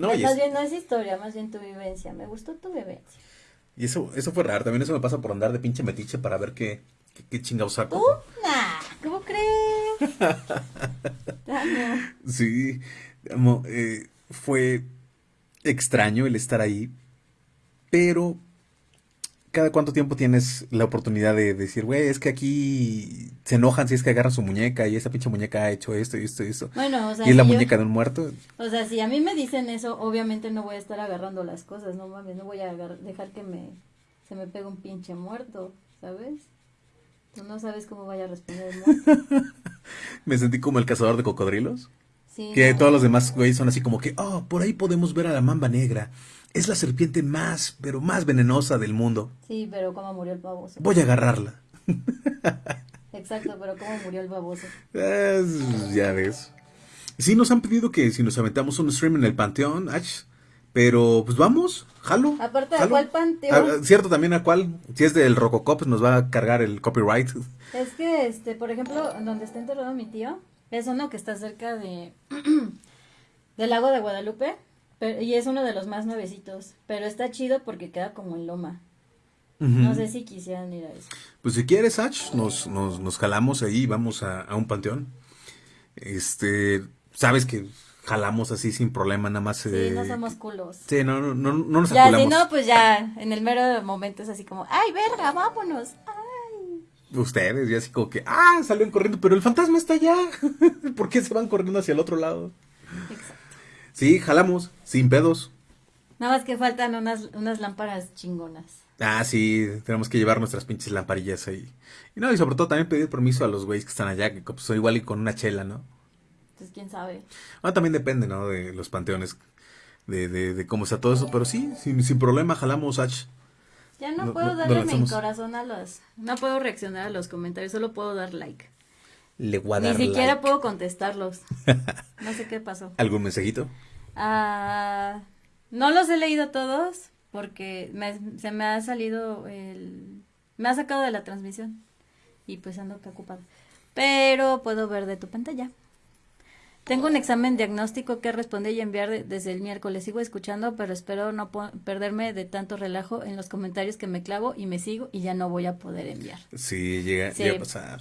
No, más es- bien no es historia, más bien tu vivencia. Me gustó tu vivencia. y eso, eso fue raro. También eso me pasa por andar de pinche metiche para ver qué, qué, qué chingados saco. ¿Tú? Nah, ¿cómo crees? Amo. Sí, amo, eh, fue extraño el estar ahí, pero cada cuánto tiempo tienes la oportunidad de decir, güey, es que aquí se enojan si es que agarran su muñeca y esa pinche muñeca ha hecho esto y esto y esto. Bueno, o sea, y es la yo- muñeca de un muerto. O sea, si a mí me dicen eso, obviamente no voy a estar agarrando las cosas, no mames, no voy a agar- dejar que me se me pegue un pinche muerto, ¿sabes? Tú no sabes cómo vaya a responder el muerto. Me sentí como el cazador de cocodrilos. Sí, Que no. todos los demás, güey, son así como que, oh, por ahí podemos ver a la mamba negra. Es la serpiente más, pero más venenosa del mundo. Sí, pero cómo murió el baboso. Voy a agarrarla. Exacto, pero cómo murió el baboso. Ya ves. Sí nos han pedido que si nos aventamos un stream en el Panteón, pero pues vamos, jalo. Aparte, ¿a cuál panteón? Ah, cierto, también a cuál, si es del Rococop, pues nos va a cargar el copyright. Es que, este, por ejemplo, donde está enterrado mi tío, es uno que está cerca de del lago de Guadalupe, pero- y es uno de los más nuevecitos, pero está chido porque queda como en loma. No sé si quisieran ir a eso. Pues si quieres, Ach, nos, nos, nos jalamos ahí y vamos a, a un panteón. Este, sabes que jalamos así sin problema, nada más. Sí, eh, no somos culos. Sí, no, no, no, no nos Ya, si aculamos. no, pues ya, en el mero momento es así como, ay, verga, vámonos. Ay. Ustedes, y así como que, ah, salieron corriendo, pero el fantasma está allá. ¿Por qué se van corriendo hacia el otro lado? Exacto. Sí, jalamos, sin pedos. Nada más que faltan unas, unas lámparas chingonas. Ah, sí, tenemos que llevar nuestras pinches lamparillas ahí. Y no, y sobre todo también pedir permiso a los güeyes que están allá, que pues, son igual y con una chela, ¿no? Entonces, quién sabe. Ah, también depende, ¿no? De los panteones, de, de, de cómo está todo eso, pero sí, sin, sin problema jalamos, Ach. Ya no, No- puedo no- darle mi corazón a los... No puedo reaccionar a los comentarios, solo puedo dar like. Le voy a Ni siquiera like. puedo contestarlos. No sé qué pasó. ¿Algún mensajito? Ah, no los he leído todos porque me- se me ha salido el... Me ha sacado de la transmisión y pues ando acá ocupada. Pero puedo ver de tu pantalla. Tengo un examen diagnóstico que responder y enviar desde el miércoles. Sigo escuchando, pero espero no perderme de tanto relajo en los comentarios que me clavo y me sigo y ya no voy a poder enviar. Sí, llega, llega a pasar.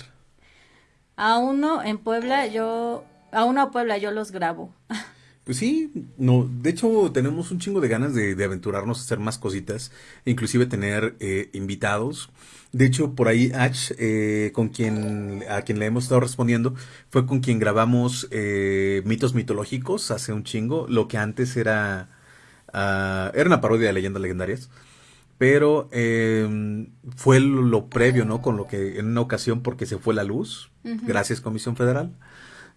A uno en Puebla, yo, a uno a Puebla yo los grabo. Pues sí, no, de hecho tenemos un chingo de ganas de, aventurarnos a hacer más cositas, inclusive tener eh, invitados. De hecho, por ahí H, eh, con quien, a quien le hemos estado respondiendo, fue con quien grabamos eh, mitos mitológicos hace un chingo, lo que antes era, uh, era una parodia de leyendas legendarias. Pero em, fue lo, previo, ¿no? Con lo que en una ocasión, porque se fue la luz, gracias Comisión Federal,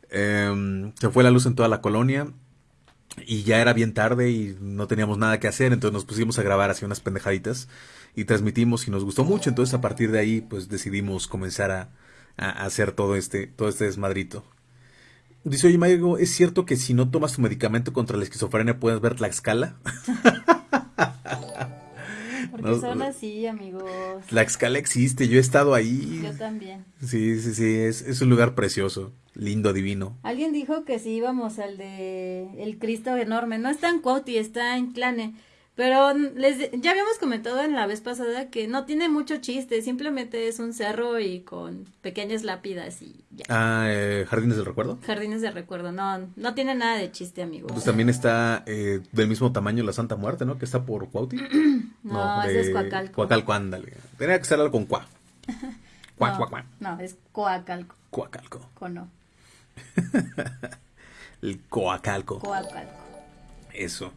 em, se fue la luz en toda la colonia y ya era bien tarde y no teníamos nada que hacer, entonces nos pusimos a grabar así unas pendejaditas y transmitimos y nos gustó mucho, entonces a partir de ahí pues decidimos comenzar a, hacer todo este, todo este desmadrito. Dice, oye Mario, ¿es cierto que si no tomas tu medicamento contra la esquizofrenia puedes ver la escala? Porque son así, amigos. La escala existe, yo he estado ahí. Yo también. Sí, sí, sí, es, es un lugar precioso, lindo, divino. Alguien dijo que si íbamos al de el Cristo enorme, no está en Cuauti, está en Clane. Pero les, ya habíamos comentado en la vez pasada que no tiene mucho chiste, simplemente es un cerro y con pequeñas lápidas y ya. Ah, eh, Jardines del Recuerdo. Jardines del Recuerdo, no, no tiene nada de chiste, amigos. Pues también está eh, del mismo tamaño la Santa Muerte, ¿no? Que está por Cuauti. no, ese es Coacalco. Coacalco, ándale. Tenía que ser algo con Cuá. Cuá, no, cuá, No, es Coacalco. Coacalco. Cono. El Coacalco. Coacalco. Eso.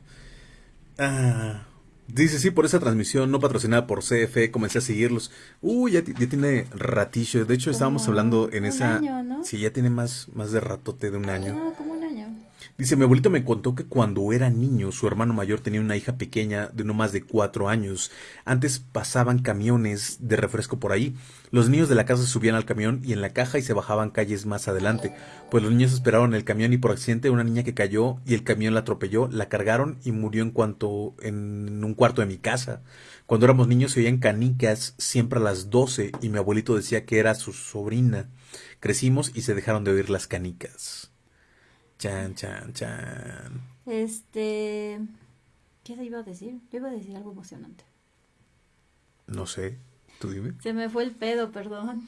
Ah, dice, sí, por esa transmisión no patrocinada por CFE, comencé a seguirlos. Uy, ya, tiene ratillo. De hecho, estábamos hablando en esa... Año, Sí, ya tiene más, más de ratote de un año. Ah, año. Dice, mi abuelito me contó que cuando era niño, su hermano mayor tenía una hija pequeña de no más de cuatro años. Antes pasaban camiones de refresco por ahí. Los niños de la casa subían al camión y en la caja y se bajaban calles más adelante. Pues los niños esperaron el camión y por accidente una niña que cayó y el camión la atropelló, la cargaron y murió en cuanto en un cuarto de mi casa. Cuando éramos niños se oían canicas siempre a las doce y mi abuelito decía que era su sobrina. Crecimos y se dejaron de oír las canicas. Chan, chan, chan. Este. ¿Qué iba a decir? Yo iba a decir algo emocionante. No sé. Tú dime. Se me fue el pedo, perdón.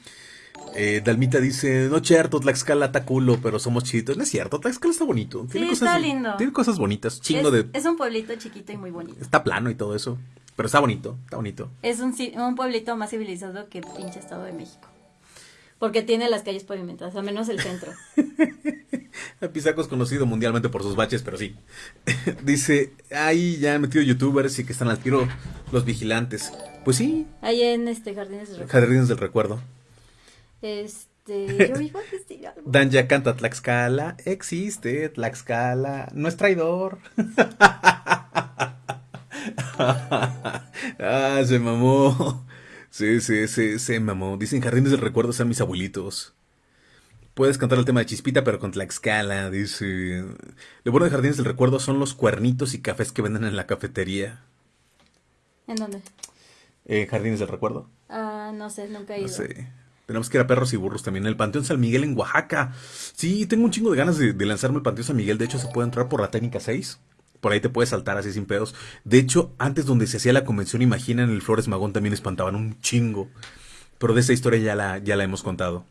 Eh, Dalmita dice, no cierto, Tlaxcala está culo, pero somos chiquitos. No es cierto, Tlaxcala está bonito. Tiene sí, cosas, está lindo. Tiene cosas bonitas, chingo es, de... Es un pueblito chiquito y muy bonito. Está plano y todo eso, pero está bonito, está bonito. Es un, un pueblito más civilizado que pinche Estado de México. Porque tiene las calles pavimentadas, al menos el centro. Pisaco es conocido mundialmente por sus baches, pero sí. Dice, ahí ya han metido youtubers y que están al tiro los vigilantes. Pues sí. Ahí en este Jardines del Recuerdo. Jardines del Recuerdo. Este, yo iba a Dan ya canta Tlaxcala, existe Tlaxcala, no es traidor. ah, se mamó. Sí, sí, sí, se mamó. Dicen Jardines del Recuerdo sean mis abuelitos. Puedes cantar el tema de Chispita, pero con Tlaxcala, dice. Lo bueno de Jardines del Recuerdo son los cuernitos y cafés que venden en la cafetería. ¿En dónde? En Jardines del Recuerdo. Ah, no sé, nunca he ido. No sé. Tenemos que ir a Perros y Burros también. El Panteón San Miguel en Oaxaca. Sí, tengo un chingo de ganas de, lanzarme el Panteón San Miguel. De hecho, se puede entrar por la técnica 6. Por ahí te puedes saltar así sin pedos. De hecho, antes donde se hacía la convención, imagina, en el Flores Magón también espantaban un chingo. Pero de esa historia ya la, ya la hemos contado.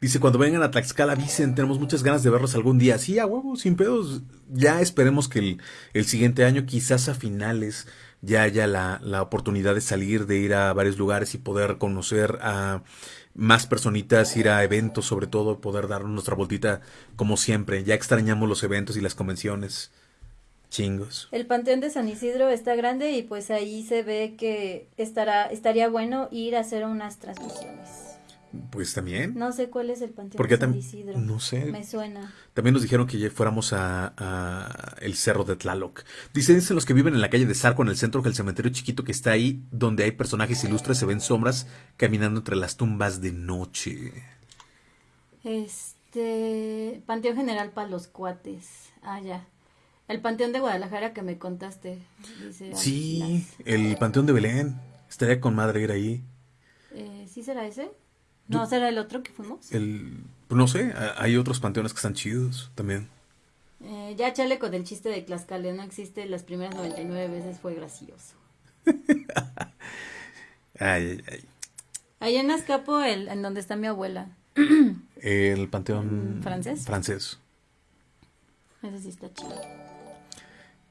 Dice, cuando vengan a Tlaxcala, avisen, tenemos muchas ganas de verlos algún día. Sí, a huevo, sin pedos. Ya esperemos que el, siguiente año, quizás a finales, ya haya la, la, oportunidad de salir, de ir a varios lugares y poder conocer a más personitas, ir a eventos, sobre todo, poder dar nuestra voltita como siempre. Ya extrañamos los eventos y las convenciones. Chingos. El Panteón de San Isidro está grande y pues ahí se ve que estará, estaría bueno ir a hacer unas transmisiones. Pues también. No sé cuál es el panteón Porque de San Isidro. No sé. Me suena. También nos dijeron que ya fuéramos a, el cerro de Tlaloc. Dicen, los que viven en la calle de Zarco, en el centro, que el cementerio chiquito que está ahí, donde hay personajes ilustres, se ven sombras caminando entre las tumbas de noche. Este. Panteón General para los cuates. Ah, ya. El Panteón de Guadalajara que me contaste. sí, el Panteón de Belén. Estaría con madre ir ahí. Eh, ¿Sí será ese? ¿No será el otro que fuimos? El, Pues no sé, hay otros panteones que están chidos también. Eh, ya chale con el chiste de Tlaxcala, no existe las primeras 99 veces, fue gracioso. ay, ay, ay. Ahí en Azcapo, el, en donde está mi abuela. El panteón ¿Francés? francés. Ese sí está chido.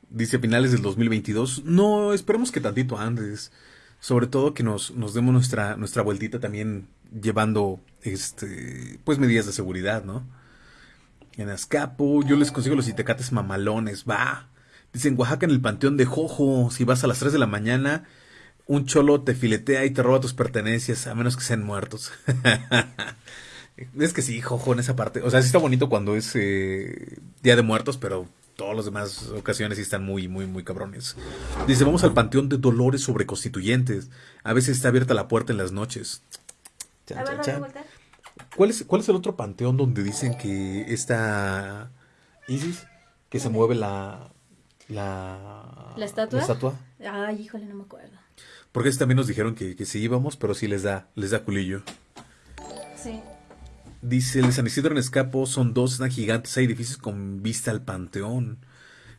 Dice finales del 2022. No, esperemos que tantito antes. Sobre todo que nos, nos demos nuestra, nuestra vueltita también llevando este pues medidas de seguridad, ¿no? En Azcapo, yo les consigo los itecates mamalones, va. Dice en Oaxaca en el Panteón de Jojo, si vas a las 3 de la mañana, un cholo te filetea y te roba tus pertenencias, a menos que sean muertos. es que sí, Jojo, en esa parte. O sea, sí está bonito cuando es eh, Día de Muertos, pero todas las demás ocasiones sí están muy, muy, muy cabrones. Dice, vamos al Panteón de Dolores sobre Constituyentes. A veces está abierta la puerta en las noches. A ver, dale vuelta. ¿Cuál es, ¿Cuál es el otro panteón donde dicen que está Isis? Que se mueve la... La, ¿La estatua? La estatua. Ay, híjole, no me acuerdo. Porque también nos dijeron que, que sí íbamos, pero sí les da, les da culillo. Sí. Dice, el San Isidro en Escapo son dos, gigantes, hay edificios con vista al panteón.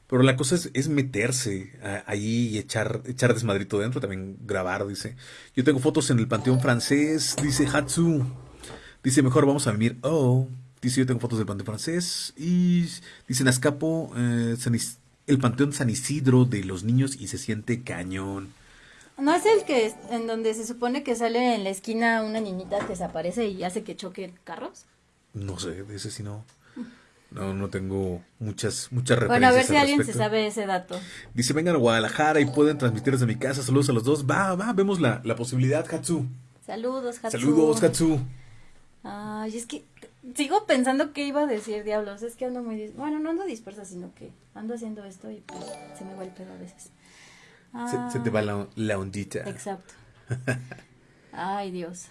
Pero la cosa es, meterse ahí y echar, echar desmadrito dentro, también grabar, dice. Yo tengo fotos en el panteón francés, dice Hatsu. Dice, mejor vamos a venir. Oh, dice, yo tengo fotos del panteón francés. Y dice, en Escapo, eh, el panteón San Isidro de los niños y se siente cañón. ¿No es el que en donde se supone que sale en la esquina una niñita que se aparece y hace que choquen carros? No sé, de ese sí no. No, no tengo muchas, muchas referencias. Bueno, a ver si alguien se sabe ese dato. Dice, vengan a Guadalajara y pueden transmitir desde mi casa. Saludos a los dos. Va, va, vemos la, la posibilidad, Hatsu. Saludos, Hatsu. Saludos, Hatsu. Ay, es que sigo pensando que iba a decir, diablos. Es que ando muy... Bueno, no ando dispersa, sino que ando haciendo esto y pues se me va el pedo a veces. Se, te va la, la ondita. Exacto. Ay, Dios.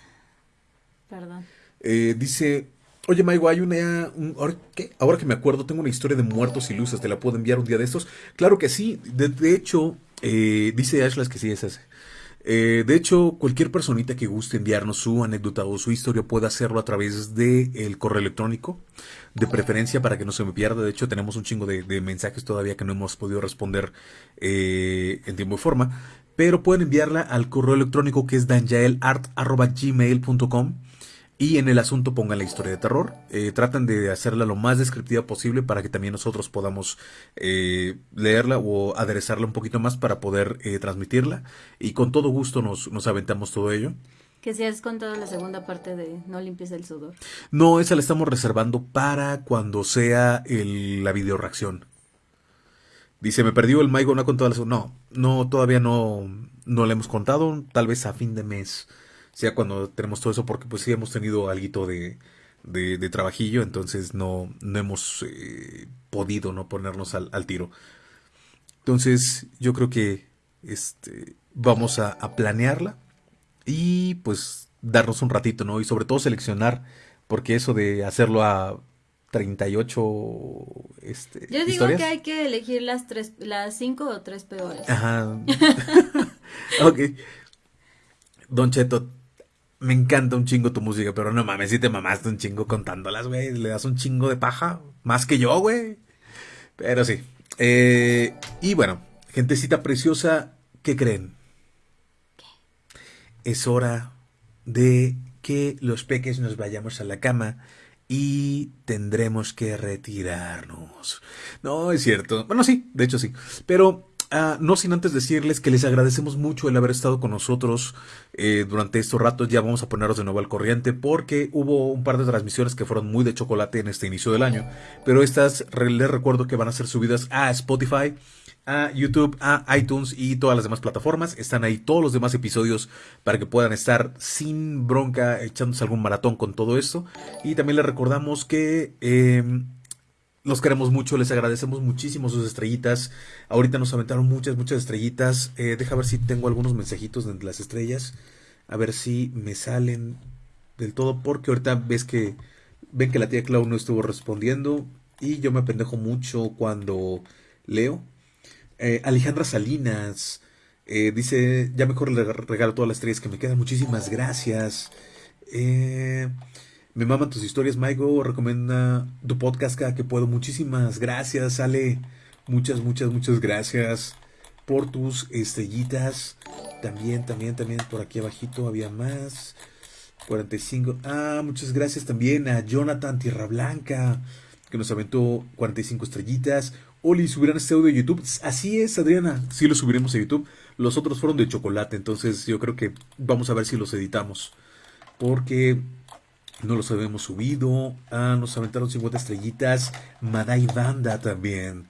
Perdón. Eh, dice, oye, Maigo, hay una... ahora, ¿qué? ahora que me acuerdo, tengo una historia de muertos y luces. ¿Te la puedo enviar un día de estos? Claro que sí. De, hecho, eh, dice Ashlas que sí es ese. Eh, de hecho, cualquier personita que guste enviarnos su anécdota o su historia puede hacerlo a través del el correo electrónico, de preferencia para que no se me pierda. De hecho, tenemos un chingo de, mensajes todavía que no hemos podido responder eh, en tiempo y forma, pero pueden enviarla al correo electrónico que es danjaelart.gmail.com y en el asunto pongan la historia de terror. Eh, tratan de hacerla lo más descriptiva posible para que también nosotros podamos eh, leerla o aderezarla un poquito más para poder eh, transmitirla. Y con todo gusto nos, nos aventamos todo ello. Que si has contado la segunda parte de No limpies el sudor. No, esa la estamos reservando para cuando sea el, la video reacción. Dice, me perdió el Maigo, no ha contado la No, no, todavía no, no le hemos contado. Tal vez a fin de mes sea cuando tenemos todo eso, porque pues sí hemos tenido algo de, de, trabajillo, entonces no, no hemos eh, podido no ponernos al, tiro. Entonces yo creo que este, vamos a, planearla y pues darnos un ratito, ¿no? Y sobre todo seleccionar, porque eso de hacerlo a 38 este, Yo digo que hay que elegir las tres, las cinco o tres peores. Ajá. ok. Don Cheto, me encanta un chingo tu música, pero no mames, si te mamaste un chingo contándolas, güey. Le das un chingo de paja. Más que yo, güey. Pero sí. Eh, y bueno, gentecita preciosa, ¿qué creen? Es hora de que los peques nos vayamos a la cama y tendremos que retirarnos. No, es cierto. Bueno, sí, de hecho sí. Pero Ah, no sin antes decirles que les agradecemos mucho el haber estado con nosotros eh, durante estos ratos. Ya vamos a ponernos de nuevo al corriente porque hubo un par de transmisiones que fueron muy de chocolate en este inicio del año. Pero estas les recuerdo que van a ser subidas a Spotify, a YouTube, a iTunes y todas las demás plataformas. Están ahí todos los demás episodios para que puedan estar sin bronca echándose algún maratón con todo esto. Y también les recordamos que... Em, los queremos mucho, les agradecemos muchísimo sus estrellitas. Ahorita nos aventaron muchas, muchas estrellitas. Eh, deja ver si tengo algunos mensajitos de las estrellas. A ver si me salen del todo. Porque ahorita ves que ven que la tía Clau no estuvo respondiendo. Y yo me pendejo mucho cuando leo. Eh, Alejandra Salinas eh, dice: Ya mejor le regalo todas las estrellas que me quedan. Muchísimas gracias. Me maman tus historias, Maigo. Recomienda tu podcast cada que puedo. Muchísimas gracias, Ale. Muchas, muchas, muchas gracias por tus estrellitas. También, también, también por aquí abajito había más. 45. Ah, muchas gracias también a Jonathan Tierra Blanca, que nos aventó 45 estrellitas. Oli, ¿subirán este audio de YouTube? Así es, Adriana. Sí lo subiremos a YouTube. Los otros fueron de chocolate, entonces yo creo que vamos a ver si los editamos. Porque no los habíamos subido. Ah, nos aventaron 50 estrellitas. Madai Banda también.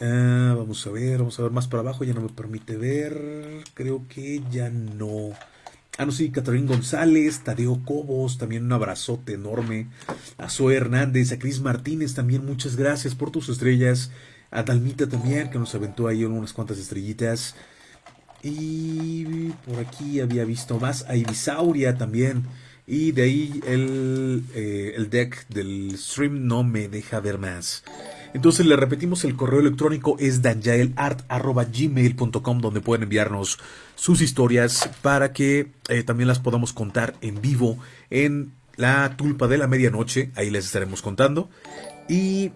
Ah, vamos a ver, vamos a ver más para abajo. Ya no me permite ver. Creo que ya no. Ah, no, sí, Catherine González, Tadeo Cobos, también un abrazote enorme. A Zoe Hernández, a Cris Martínez, también muchas gracias por tus estrellas. A Dalmita también, que nos aventó ahí unas cuantas estrellitas. Y por aquí había visto más. A Ibisauria también. Y de ahí el, eh, el deck del stream no me deja ver más. Entonces le repetimos, el correo electrónico es danjaelart.gmail.com donde pueden enviarnos sus historias para que eh, también las podamos contar en vivo en la tulpa de la medianoche. Ahí les estaremos contando. Y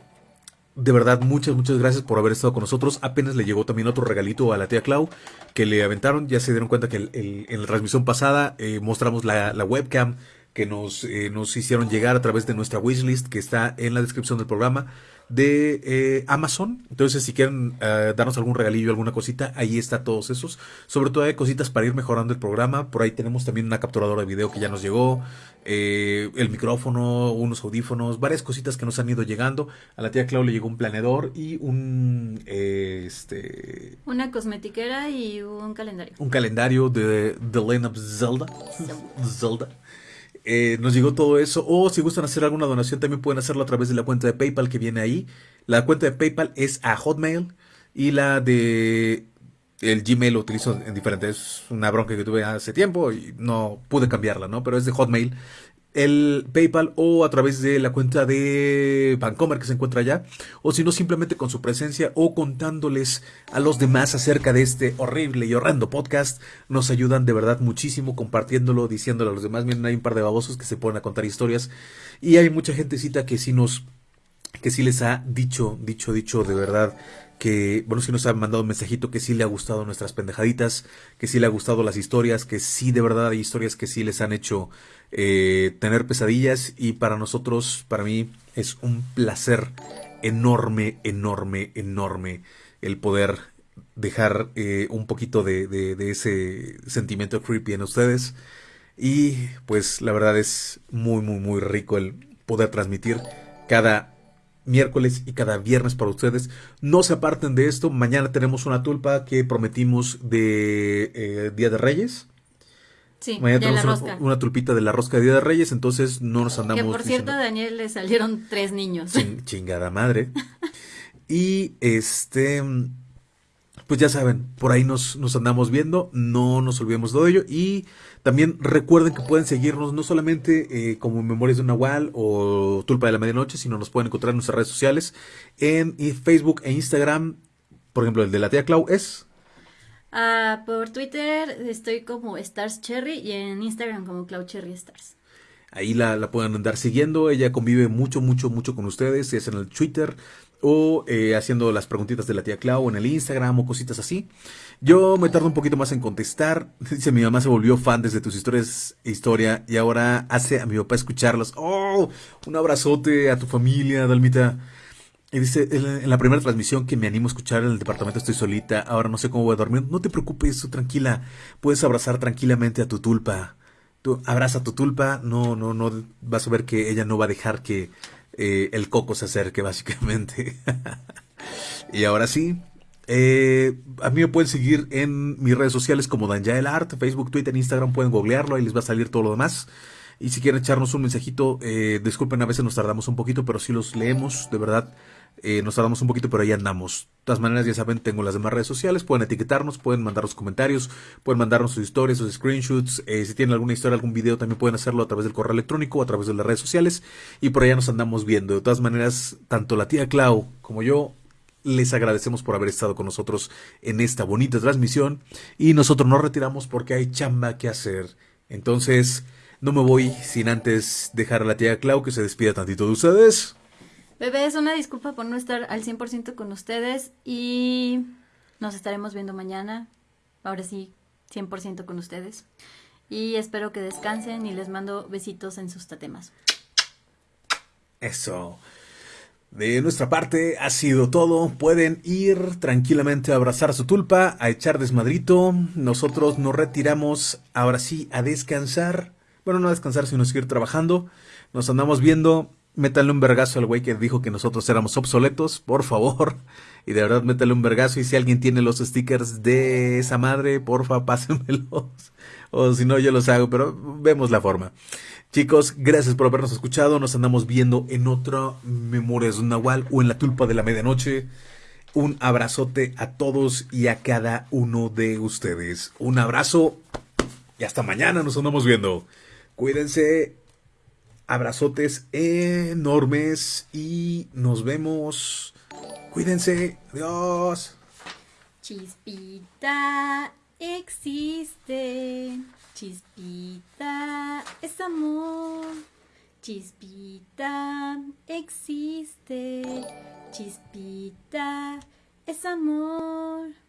de verdad, muchas, muchas gracias por haber estado con nosotros. Apenas le llegó también otro regalito a la tía Clau que le aventaron. Ya se dieron cuenta que en la transmisión pasada eh, mostramos la, webcam que nos, eh, nos hicieron llegar a través de nuestra wishlist que está en la descripción del programa de eh, Amazon. Entonces, si quieren eh, darnos algún regalillo, alguna cosita, ahí está todos esos. Sobre todo hay cositas para ir mejorando el programa. Por ahí tenemos también una capturadora de video que ya nos llegó, el micrófono, unos audífonos, varias cositas que nos han ido llegando. A la tía Clau le llegó un planeador y un este una cosmetiquera y un calendario. Un calendario de The Lane of Zelda. Zelda. Eh, nos llegó todo eso. O si gustan hacer alguna donación, también pueden hacerlo a través de la cuenta de PayPal que viene ahí. La cuenta de PayPal es a Hotmail y la de el Gmail lo utilizo en diferentes. Es una bronca que tuve hace tiempo y no pude cambiarla, ¿no? Pero es de Hotmail el PayPal o a través de la cuenta de Bancomer que se encuentra allá, o si no simplemente con su presencia o contándoles a los demás acerca de este horrible y horrendo podcast, nos ayudan de verdad muchísimo compartiéndolo, diciéndolo a los demás. Miren, hay un par de babosos que se ponen a contar historias y hay mucha gentecita que sí nos que sí les ha dicho, dicho, dicho de verdad que, bueno, sí nos ha mandado un mensajito que sí le ha gustado nuestras pendejaditas, que sí le ha gustado las historias, que sí de verdad hay historias que sí les han hecho eh, tener pesadillas y para nosotros, para mí, es un placer enorme, enorme, enorme el poder dejar eh, un poquito de, de, ese sentimiento creepy en ustedes. Y pues la verdad es muy, muy, muy rico el poder transmitir cada miércoles y cada viernes para ustedes. No se aparten de esto. Mañana tenemos una tulpa que prometimos de eh, Día de Reyes. Sí, Mañana tenemos una, tulpita de la rosca de Día de Reyes, entonces no nos andamos. Que por cierto, a Daniel le salieron tres niños. chingada madre. y este. Pues ya saben, por ahí nos, nos andamos viendo, no nos olvidemos de ello. Y también recuerden que pueden seguirnos no solamente eh, como Memorias de un Nahual o Tulpa de la Medianoche, sino nos pueden encontrar en nuestras redes sociales, en Facebook e Instagram. Por ejemplo, el de la tía Clau es. Ah, por Twitter estoy como Stars Cherry y en Instagram como Clau Cherry Stars. Ahí la, la pueden andar siguiendo. Ella convive mucho, mucho, mucho con ustedes. Es en el Twitter o eh, haciendo las preguntitas de la tía Clau en el Instagram o cositas así. Yo me tardo un poquito más en contestar. Dice, mi mamá se volvió fan desde tus historias historia y ahora hace a mi papá escucharlas. ¡Oh! Un abrazote a tu familia, Dalmita. Y dice, en la primera transmisión que me animo a escuchar en el departamento estoy solita, ahora no sé cómo voy a dormir. No te preocupes, tranquila. Puedes abrazar tranquilamente a tu tulpa. Tú abraza a tu tulpa, no, no, no, vas a ver que ella no va a dejar que eh, el coco se acerque, básicamente. y ahora sí, eh, a mí me pueden seguir en mis redes sociales como Danjael Art, Facebook, Twitter, Instagram, pueden googlearlo, ahí les va a salir todo lo demás. Y si quieren echarnos un mensajito, eh, disculpen, a veces nos tardamos un poquito, pero si los leemos, de verdad, eh, nos tardamos un poquito, pero ahí andamos. De todas maneras, ya saben, tengo las demás redes sociales, pueden etiquetarnos, pueden mandarnos comentarios, pueden mandarnos sus historias, sus screenshots. si tienen alguna historia, algún video, también pueden hacerlo a través del correo electrónico a través de las redes sociales. Y por allá nos andamos viendo. De todas maneras, tanto la tía Clau como yo les agradecemos por haber estado con nosotros en esta bonita transmisión y nosotros nos retiramos porque hay chamba que hacer. Entonces, No me voy sin antes dejar a la tía Clau que se despida tantito de ustedes. Bebés, una disculpa por no estar al 100% con ustedes y nos estaremos viendo mañana. Ahora sí, 100% con ustedes. Y espero que descansen y les mando besitos en sus tatemas. Eso. De nuestra parte ha sido todo. Pueden ir tranquilamente a abrazar su tulpa, a echar desmadrito. Nosotros nos retiramos ahora sí a descansar. Bueno, no a descansar, sino a seguir trabajando. Nos andamos viendo. Métanle un vergazo al güey que dijo que nosotros éramos obsoletos, por favor. Y de verdad, métale un vergazo. Y si alguien tiene los stickers de esa madre, porfa, pásenmelos. O si no, yo los hago, pero vemos la forma. Chicos, gracias por habernos escuchado. Nos andamos viendo en otra Memorias de un Nahual o en la tulpa de la medianoche. Un abrazote a todos y a cada uno de ustedes. Un abrazo y hasta mañana nos andamos viendo. Cuídense. Abrazotes enormes y nos vemos. Cuídense. Adiós. Chispita existe. Chispita es amor. Chispita existe. Chispita es amor.